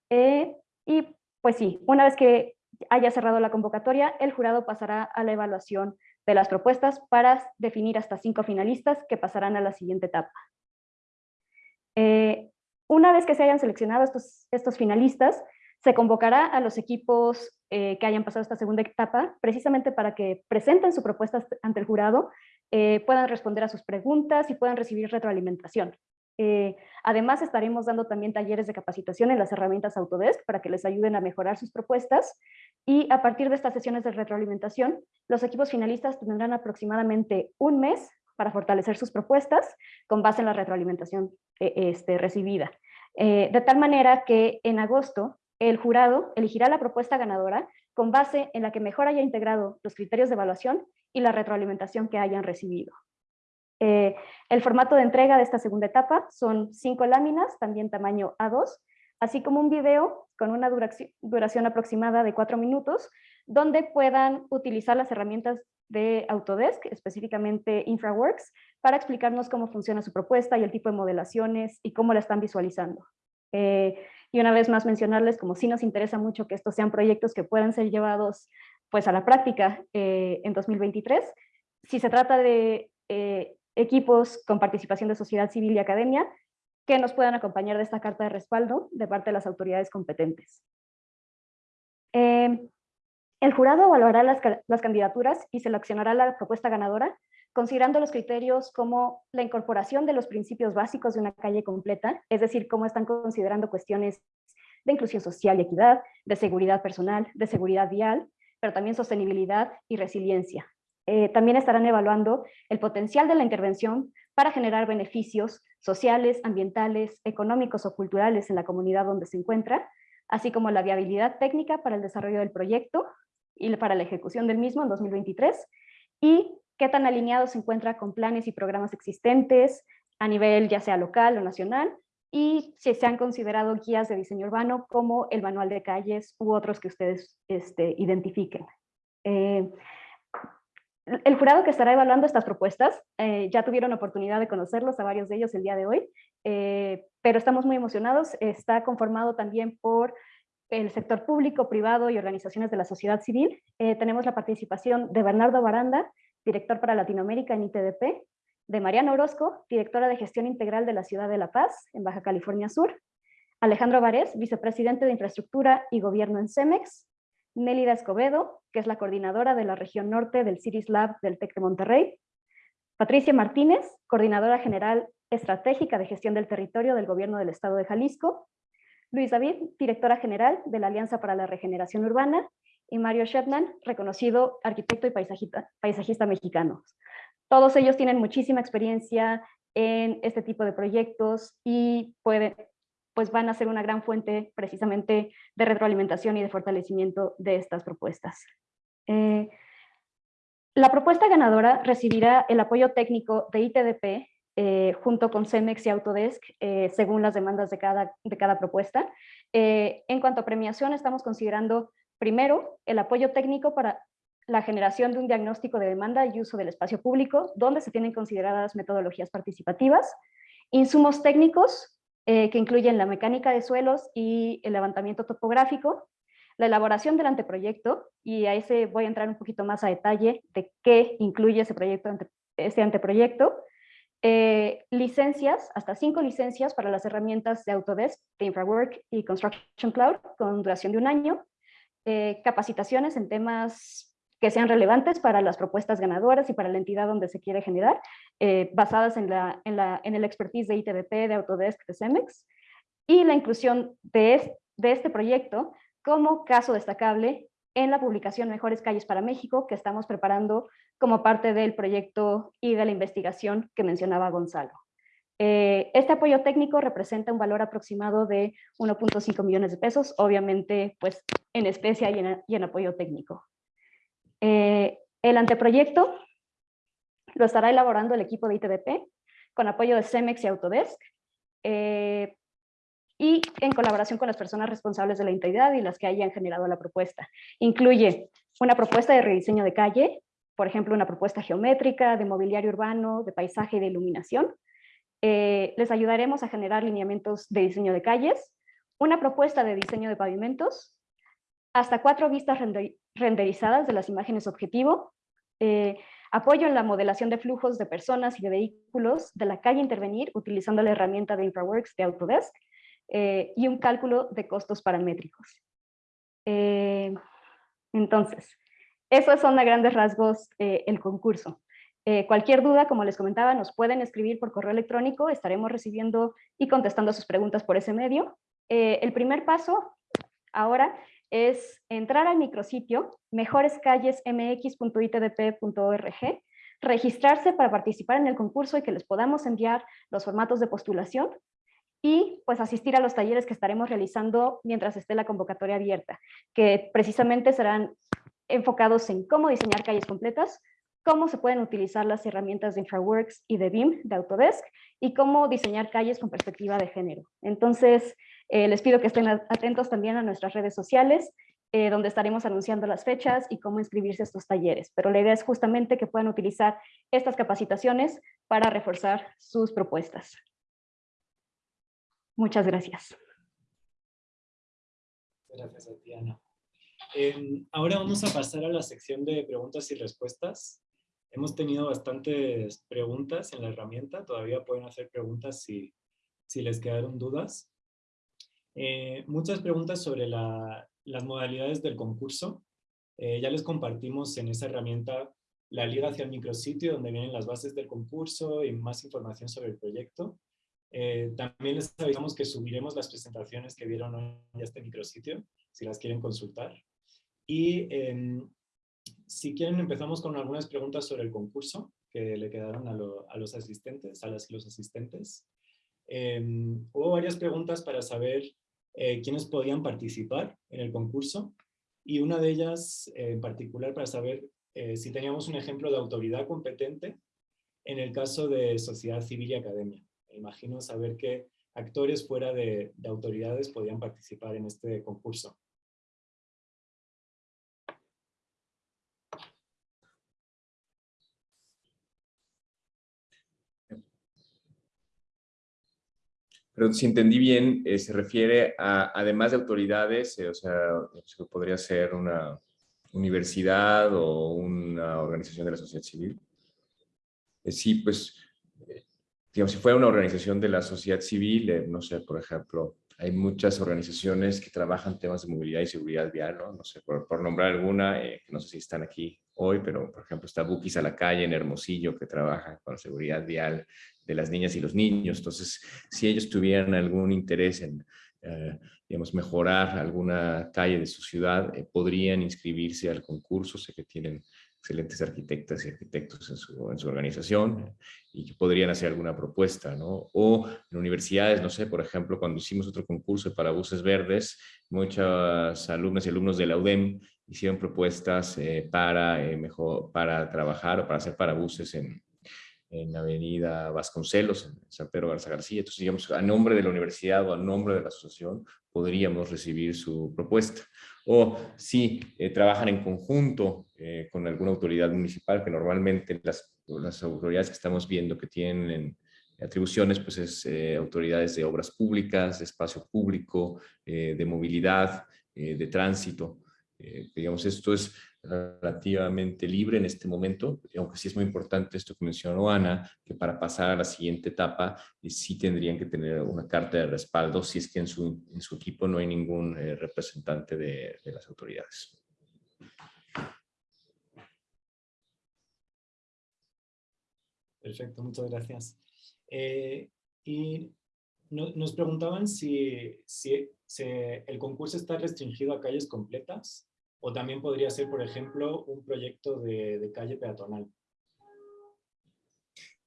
Eh, y pues sí, una vez que haya cerrado la convocatoria, el jurado pasará a la evaluación de las propuestas para definir hasta cinco finalistas que pasarán a la siguiente etapa. una vez que se hayan seleccionado estos finalistas, se convocará a los equipos eh, que hayan pasado esta segunda etapa, precisamente para que presenten su propuesta ante el jurado, eh, puedan responder a sus preguntas y puedan recibir retroalimentación. Eh, además, estaremos dando también talleres de capacitación en las herramientas Autodesk para que les ayuden a mejorar sus propuestas y a partir de estas sesiones de retroalimentación, los equipos finalistas tendrán aproximadamente un mes para fortalecer sus propuestas con base en la retroalimentación este, recibida. de tal manera que en agosto el jurado elegirá la propuesta ganadora con base en la que mejor haya integrado los criterios de evaluación y la retroalimentación que hayan recibido. Eh, el formato de entrega de esta segunda etapa son cinco láminas, también tamaño A2, así como un video con una duración, duración aproximada de cuatro minutos, donde puedan utilizar las herramientas de Autodesk, específicamente InfraWorks, para explicarnos cómo funciona su propuesta y el tipo de modelaciones y cómo la están visualizando. Eh, y una vez más mencionarles, como sí nos interesa mucho que estos sean proyectos que puedan ser llevados pues, a la práctica eh, en 2023, si se trata de eh, equipos con participación de sociedad civil y academia, que nos puedan acompañar de esta carta de respaldo de parte de las autoridades competentes. El jurado evaluará las, las, candidaturas y seleccionará la propuesta ganadora considerando los criterios como la incorporación de los principios básicos de una calle completa, es decir, cómo están considerando cuestiones de inclusión social y equidad, de seguridad personal, de seguridad vial, pero también sostenibilidad y resiliencia. Eh, también estarán evaluando el potencial de la intervención para generar beneficios sociales, ambientales, económicos o culturales en la comunidad donde se encuentra, así como la viabilidad técnica para el desarrollo del proyecto y para la ejecución del mismo en 2023, y qué tan alineado se encuentra con planes y programas existentes a nivel ya sea local o nacional, y si se han considerado guías de diseño urbano como el manual de calles u otros que ustedes este, identifiquen. Eh, el jurado que estará evaluando estas propuestas, eh, ya tuvieron oportunidad de conocerlos a varios de ellos el día de hoy, eh, pero estamos muy emocionados. Está conformado también por el sector público, privado y organizaciones de la sociedad civil. tenemos la participación de Bernardo Baranda, director para Latinoamérica en ITDP, de Mariana Orozco, directora de Gestión Integral de la Ciudad de La Paz, en Baja California Sur, Alejandro Varés, vicepresidente de Infraestructura y Gobierno en CEMEX, Nélida Escobedo, que es la coordinadora de la región norte del CIRIS Lab del TEC de Monterrey, Patricia Martínez, coordinadora general estratégica de gestión del territorio del Gobierno del Estado de Jalisco, Luis David, directora general de la Alianza para la Regeneración Urbana, y Mario Shetland, reconocido arquitecto y paisajista, paisajista mexicano. Todos ellos tienen muchísima experiencia en este tipo de proyectos y pueden, pues van a ser una gran fuente precisamente de retroalimentación y de fortalecimiento de estas propuestas. Eh, la propuesta ganadora recibirá el apoyo técnico de ITDP eh, junto con CEMEX y Autodesk, eh, según las demandas de cada, de cada propuesta. en cuanto a premiación, estamos considerando primero el apoyo técnico para la generación de un diagnóstico de demanda y uso del espacio público, donde se tienen consideradas metodologías participativas, insumos técnicos, que incluyen la mecánica de suelos y el levantamiento topográfico, la elaboración del anteproyecto, y a ese voy a entrar un poquito más a detalle de qué incluye ese proyecto, este anteproyecto, eh, licencias, hasta cinco licencias para las herramientas de Autodesk, de InfraWork y Construction Cloud con duración de un año, eh, capacitaciones en temas que sean relevantes para las propuestas ganadoras y para la entidad donde se quiere generar, eh, basadas en, la, en, la, en el expertise de ITDP, de Autodesk, de CEMEX, y la inclusión de, de este proyecto como caso destacable en la publicación Mejores Calles para México que estamos preparando como parte del proyecto y de la investigación que mencionaba Gonzalo. Eh, este apoyo técnico representa un valor aproximado de 1.5 millones de pesos, obviamente pues en especie y en, apoyo técnico. Eh, el anteproyecto lo estará elaborando el equipo de ITDP con apoyo de CEMEX y Autodesk. Eh, y en colaboración con las personas responsables de la integridad y las que hayan generado la propuesta. Incluye una propuesta de rediseño de calle, por ejemplo, una propuesta geométrica, de mobiliario urbano, de paisaje y de iluminación. Eh, les ayudaremos a generar lineamientos de diseño de calles, una propuesta de diseño de pavimentos, hasta cuatro vistas renderizadas de las imágenes objetivo, eh, apoyo en la modelación de flujos de personas y de vehículos de la calle intervenir utilizando la herramienta de InfraWorks de Autodesk, eh, y un cálculo de costos paramétricos. Entonces, esos son a grandes rasgos el concurso. Cualquier duda, como les comentaba, nos pueden escribir por correo electrónico, estaremos recibiendo y contestando sus preguntas por ese medio. el primer paso ahora es entrar al micrositio mejorescallesmx.itdp.org, registrarse para participar en el concurso y que les podamos enviar los formatos de postulación y pues asistir a los talleres que estaremos realizando mientras esté la convocatoria abierta, que precisamente serán enfocados en cómo diseñar calles completas, cómo se pueden utilizar las herramientas de InfraWorks y de BIM, de Autodesk, y cómo diseñar calles con perspectiva de género. Entonces, eh, les pido que estén atentos también a nuestras redes sociales, eh, donde estaremos anunciando las fechas y cómo inscribirse a estos talleres. Pero la idea es justamente que puedan utilizar estas capacitaciones para reforzar sus propuestas. Muchas gracias. Gracias a ti, Ana. Em, ahora vamos a pasar a la sección de preguntas y respuestas. Hemos tenido bastantes preguntas en la herramienta. Todavía pueden hacer preguntas si, si les quedaron dudas. Eh, muchas preguntas sobre las modalidades del concurso. Eh, ya les compartimos en esa herramienta la liga hacia el micrositio donde vienen las bases del concurso y más información sobre el proyecto. Eh, también les avisamos que subiremos las presentaciones que vieron hoy en este micrositio, si las quieren consultar. Y em, si quieren empezamos con algunas preguntas sobre el concurso que le quedaron a, los asistentes, a las los asistentes. Em, hubo varias preguntas para saber eh, quiénes podían participar en el concurso y una de ellas eh, en particular para saber si teníamos un ejemplo de autoridad competente en el caso de sociedad civil y academia imagino saber qué actores fuera de, autoridades podían participar en este concurso. Pero si entendí bien, eh, se refiere a, además de autoridades, eh, o sea, podría ser una universidad o una organización de la sociedad civil. Eh, sí, pues digamos, si fuera una organización de la sociedad civil, eh, no sé, por ejemplo, hay muchas organizaciones que trabajan temas de movilidad y seguridad vial, ¿no? No sé, por, nombrar alguna, eh, que no sé si están aquí hoy, pero por ejemplo está Bukis a la calle en Hermosillo que trabaja con seguridad vial de las niñas y los niños. Entonces, si ellos tuvieran algún interés en, eh, digamos, mejorar alguna calle de su ciudad, podrían inscribirse al concurso. Sé que tienen excelentes arquitectas y arquitectos en su, en su, organización y que podrían hacer alguna propuesta, ¿no? O en universidades, no sé, por ejemplo, cuando hicimos otro concurso para buses verdes, muchas alumnas y alumnos de la UDEM hicieron propuestas eh, para, eh, mejor, para trabajar o para hacer parabuses en, en Avenida Vasconcelos, en San Pedro Garza García. Entonces, digamos, a nombre de la universidad o a nombre de la asociación, podríamos recibir su propuesta. O si eh, trabajan en conjunto eh, con alguna autoridad municipal, que normalmente las, autoridades que estamos viendo que tienen atribuciones, pues es eh, autoridades de obras públicas, de espacio público, de movilidad, de tránsito. digamos, esto es relativamente libre en este momento, aunque sí es muy importante esto que mencionó Ana, que para pasar a la siguiente etapa eh, sí tendrían que tener una carta de respaldo si es que en su, en su equipo no hay ningún eh, representante de, las autoridades. Perfecto, muchas gracias. Eh, y no, nos preguntaban si, si el concurso está restringido a calles completas o también podría ser, por ejemplo, un proyecto de, calle peatonal.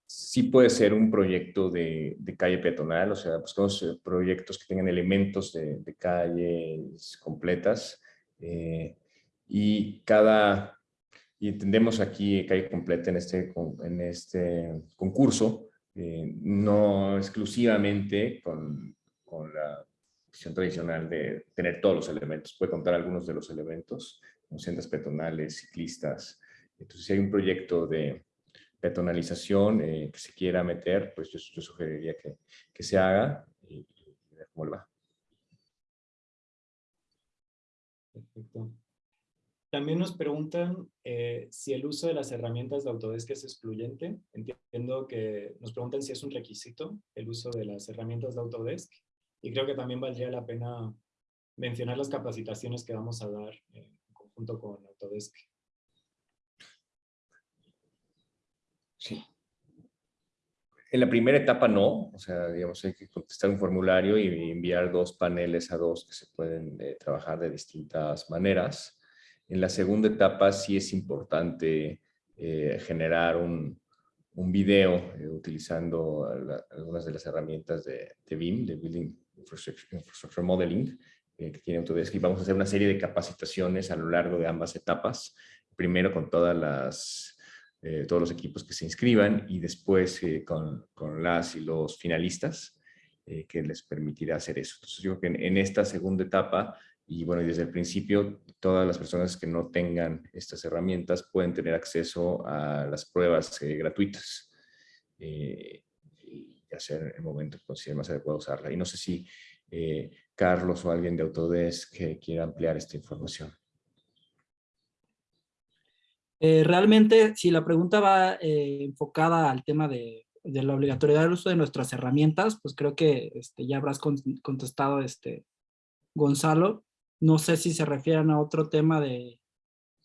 Sí puede ser un proyecto de, calle peatonal, o sea, buscamos eh, proyectos que tengan elementos de, calles completas eh, y cada, y entendemos aquí calle completa en este, en este concurso, eh, no exclusivamente con, con la tradicional de tener todos los elementos. Puede contar algunos de los elementos, como sendas peatonales, ciclistas. Entonces, si hay un proyecto de peatonalización eh, que se quiera meter, pues yo, sugeriría que, que, se haga y, ver cómo va. Perfecto. También nos preguntan eh, si el uso de las herramientas de Autodesk es excluyente. Entiendo que nos preguntan si es un requisito el uso de las herramientas de Autodesk. Y creo que también valdría la pena mencionar las capacitaciones que vamos a dar en conjunto con Autodesk. Sí. En la primera etapa no, o sea, digamos, hay que contestar un formulario y enviar dos paneles a dos que se pueden eh, trabajar de distintas maneras. En la segunda etapa sí es importante eh, generar un, un video eh, utilizando algunas de las herramientas de, de BIM, de Building Infrastructure, Modeling, eh, que tiene Autodesk, y vamos a hacer una serie de capacitaciones a lo largo de ambas etapas. Primero con todas las, eh, todos los equipos que se inscriban y después eh, con, con, las y los finalistas, que les permitirá hacer eso. Entonces yo creo que en, esta segunda etapa, y bueno, desde el principio, todas las personas que no tengan estas herramientas pueden tener acceso a las pruebas gratuitas hacer el momento que considere más adecuado usarla. Y no sé si eh, Carlos o alguien de Autodesk que quiera ampliar esta información. Eh, realmente, si la pregunta va eh, enfocada al tema de, de, la obligatoriedad del uso de nuestras herramientas, pues creo que este, ya habrás contestado, este, Gonzalo. No sé si se refieren a otro tema de,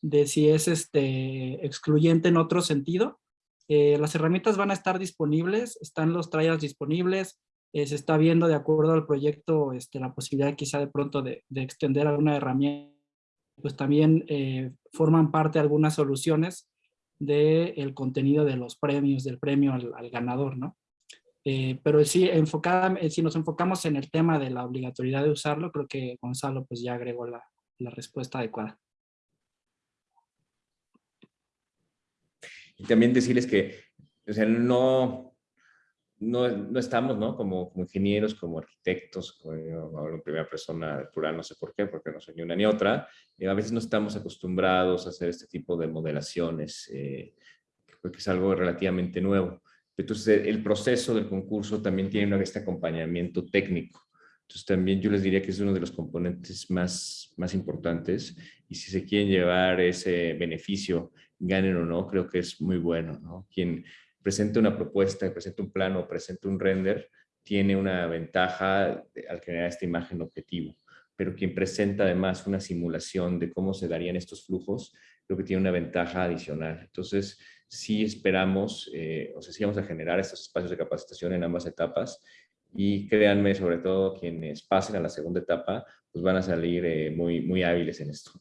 de si es este, excluyente en otro sentido. Eh, las herramientas van a estar disponibles, están los trials disponibles, eh, se está viendo de acuerdo al proyecto este, la posibilidad quizá de pronto de, extender alguna herramienta, pues también eh, forman parte algunas soluciones del contenido de los premios, del premio al, ganador, ¿no? pero sí, enfocada, si nos enfocamos en el tema de la obligatoriedad de usarlo, creo que Gonzalo pues ya agregó la respuesta adecuada. Y también decirles que, o sea, no, no, no estamos, ¿no? Como, como, ingenieros, como arquitectos, como en primera persona plural, no sé por qué, porque no soy ni una ni otra, eh, a veces no estamos acostumbrados a hacer este tipo de modelaciones, eh, porque es algo relativamente nuevo. Entonces, el proceso del concurso también tiene este acompañamiento técnico. Entonces, también yo les diría que es uno de los componentes más, más importantes y si se quieren llevar ese beneficio ganen o no, creo que es muy bueno. ¿no? Quien presente una propuesta, presente un plano, presente un render, tiene una ventaja al generar esta imagen objetivo. Pero quien presenta además una simulación de cómo se darían estos flujos, creo que tiene una ventaja adicional. Entonces, sí esperamos, eh, o sea, sí vamos a generar estos espacios de capacitación en ambas etapas y créanme, sobre todo quienes pasen a la segunda etapa, pues van a salir eh, muy, muy hábiles en esto.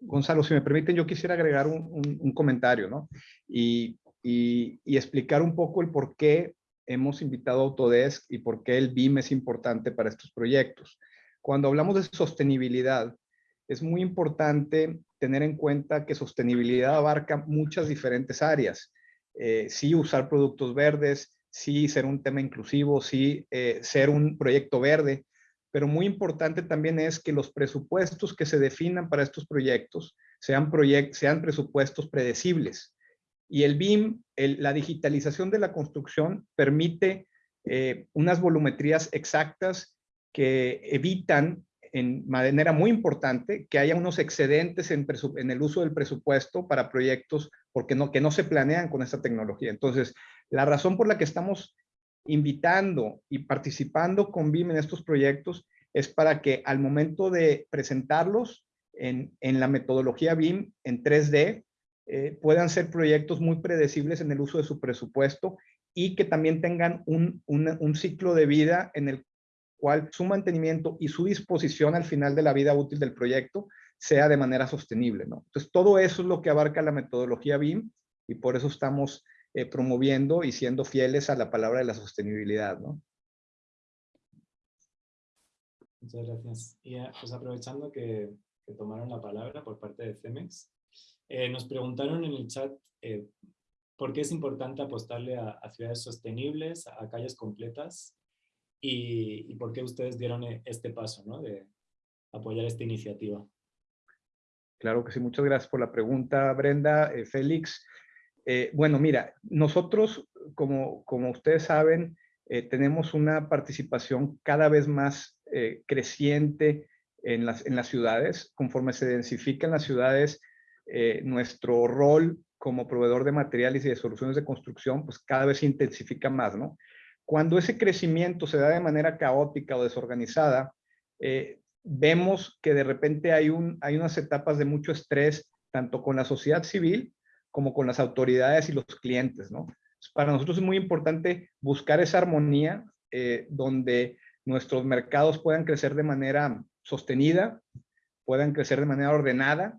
Gonzalo, si me permiten, yo quisiera agregar un, comentario, ¿no? Y, y, explicar un poco el por qué hemos invitado a Autodesk y por qué el BIM es importante para estos proyectos. Cuando hablamos de sostenibilidad, es muy importante tener en cuenta que sostenibilidad abarca muchas diferentes áreas. Eh, sí usar productos verdes, sí ser un tema inclusivo, sí eh, ser un proyecto verde, pero muy importante también es que los presupuestos que se definan para estos proyectos sean, sean presupuestos predecibles. Y el BIM, la digitalización de la construcción, permite eh, unas volumetrías exactas que evitan en manera muy importante que haya unos excedentes en, en, el uso del presupuesto para proyectos porque no, que no se planean con esta tecnología. Entonces, la razón por la que estamos invitando y participando con BIM en estos proyectos es para que al momento de presentarlos en, la metodología BIM en 3D, eh, puedan ser proyectos muy predecibles en el uso de su presupuesto y que también tengan un, un ciclo de vida en el cual su mantenimiento y su disposición al final de la vida útil del proyecto sea de manera sostenible. ¿no? Entonces, todo eso es lo que abarca la metodología BIM y por eso estamos eh, promoviendo y siendo fieles a la palabra de la sostenibilidad, ¿no? Muchas gracias. Y eh, pues aprovechando que, tomaron la palabra por parte de CEMEX, eh, nos preguntaron en el chat por qué es importante apostarle a, ciudades sostenibles, a calles completas, y, y, por qué ustedes dieron este paso ¿no? de apoyar esta iniciativa. Claro que sí, muchas gracias por la pregunta, Brenda. Félix, eh, bueno, mira, nosotros, como, como ustedes saben, eh, tenemos una participación cada vez más eh, creciente en las, en las ciudades. Conforme se densifican las ciudades, nuestro rol como proveedor de materiales y de soluciones de construcción, pues cada vez se intensifica más, ¿no? Cuando ese crecimiento se da de manera caótica o desorganizada, vemos que de repente hay, un, hay unas etapas de mucho estrés, tanto con la sociedad civil como con las autoridades y los clientes, ¿no? Para nosotros es muy importante buscar esa armonía eh, donde nuestros mercados puedan crecer de manera sostenida, puedan crecer de manera ordenada,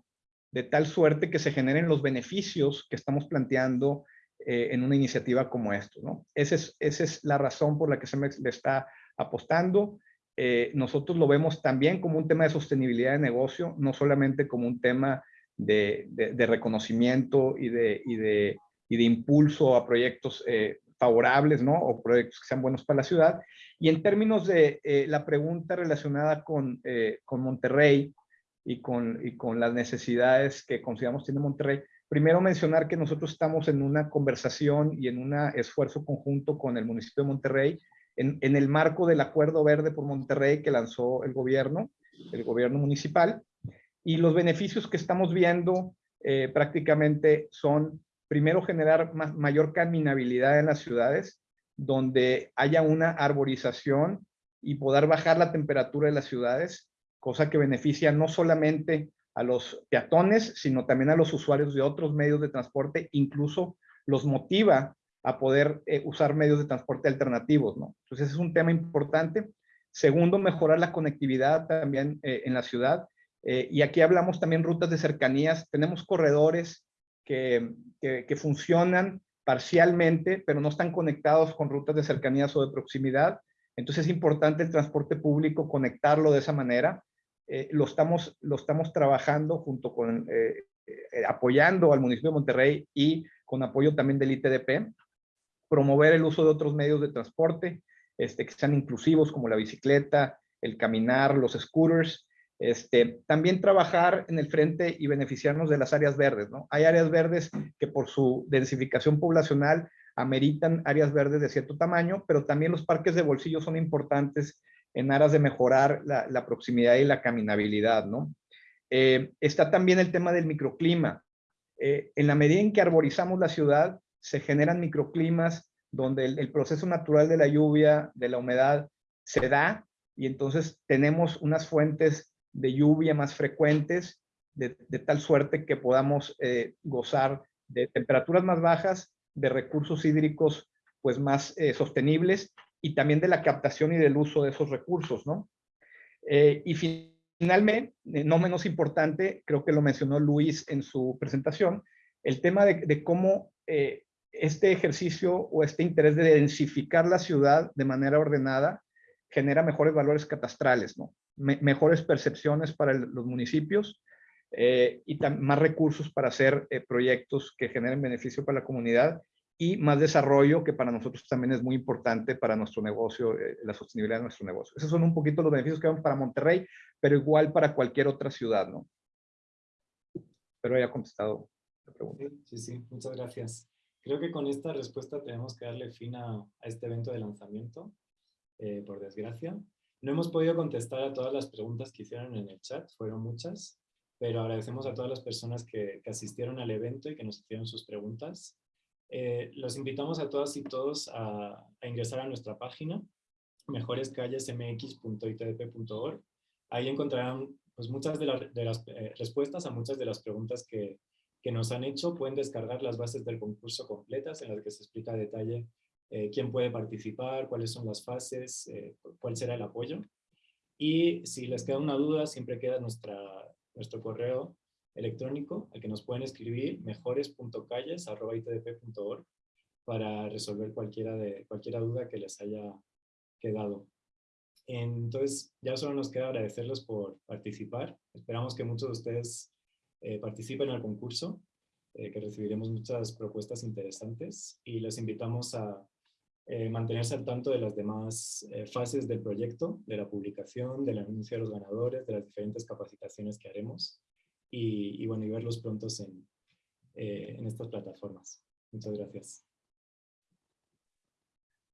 de tal suerte que se generen los beneficios que estamos planteando eh, en una iniciativa como esto. ¿no? Esa, es, la razón por la que se me le está apostando. Eh, nosotros lo vemos también como un tema de sostenibilidad de negocio, no solamente como un tema de, reconocimiento y de, impulso a proyectos eh, favorables, ¿no? O proyectos que sean buenos para la ciudad. Y en términos de eh, la pregunta relacionada con, eh, Monterrey y con, y con las necesidades que consideramos tiene Monterrey, primero mencionar que nosotros estamos en una conversación y en un esfuerzo conjunto con el municipio de Monterrey en, en el marco del Acuerdo Verde por Monterrey que lanzó el gobierno, el gobierno municipal, y los beneficios que estamos viendo eh, prácticamente son, primero, generar mayor caminabilidad en las ciudades, donde haya una arborización y poder bajar la temperatura de las ciudades, cosa que beneficia no solamente a los peatones, sino también a los usuarios de otros medios de transporte, incluso los motiva a poder eh, usar medios de transporte alternativos, ¿no? Entonces es un tema importante. Segundo, mejorar la conectividad también eh, en la ciudad. Eh, y aquí hablamos también rutas de cercanías. Tenemos corredores que, que, funcionan parcialmente, pero no están conectados con rutas de cercanías o de proximidad. Entonces es importante el transporte público conectarlo de esa manera. Eh, lo, estamos, lo estamos trabajando junto con, eh, apoyando al municipio de Monterrey y con apoyo también del ITDP, promover el uso de otros medios de transporte este, que sean inclusivos como la bicicleta, el caminar, los scooters, este, también trabajar en el frente y beneficiarnos de las áreas verdes, ¿no? Hay áreas verdes que por su densificación poblacional ameritan áreas verdes de cierto tamaño, pero también los parques de bolsillo son importantes en aras de mejorar la, proximidad y la caminabilidad, ¿no? Eh, está también el tema del microclima. Eh, en la medida en que arborizamos la ciudad, se generan microclimas donde el proceso natural de la lluvia, de la humedad, se da y entonces tenemos unas fuentes de lluvia más frecuentes, de, tal suerte que podamos eh, gozar de temperaturas más bajas, de recursos hídricos pues más eh, sostenibles y también de la captación y del uso de esos recursos, ¿no? Eh, y finalmente, no menos importante, creo que lo mencionó Luis en su presentación, el tema de, cómo este ejercicio o este interés de densificar la ciudad de manera ordenada genera mejores valores catastrales, ¿no? Mejores percepciones para los municipios eh, y más recursos para hacer eh, proyectos que generen beneficio para la comunidad y más desarrollo que para nosotros también es muy importante para nuestro negocio, eh, la sostenibilidad de nuestro negocio. Esos son un poquito los beneficios que vemos para Monterrey, pero igual para cualquier otra ciudad, ¿no? Pero haya contestado la pregunta. Sí, sí, muchas gracias. Creo que con esta respuesta tenemos que darle fin a, este evento de lanzamiento, eh, por desgracia. No hemos podido contestar a todas las preguntas que hicieron en el chat, fueron muchas, pero agradecemos a todas las personas que, asistieron al evento y que nos hicieron sus preguntas. Eh, los invitamos a todas y todos a, ingresar a nuestra página mejorescallesmx.itdp.org. Ahí encontrarán pues, muchas de, las eh, respuestas a muchas de las preguntas que, que, nos han hecho. Pueden descargar las bases del concurso completas en las que se explica a detalle eh, quién puede participar, cuáles son las fases, cuál será el apoyo. Y si les queda una duda, siempre queda nuestra, nuestro correo electrónico al que nos pueden escribir mejores.calles.itdp.org para resolver cualquiera, de, cualquiera duda que les haya quedado. Entonces, ya solo nos queda agradecerles por participar. Esperamos que muchos de ustedes eh, participen al concurso, eh, que recibiremos muchas propuestas interesantes y les invitamos a eh, mantenerse al tanto de las demás fases del proyecto, de la publicación, del anuncio de los ganadores, de las diferentes capacitaciones que haremos y, bueno, y verlos prontos en, eh, en estas plataformas. Muchas gracias.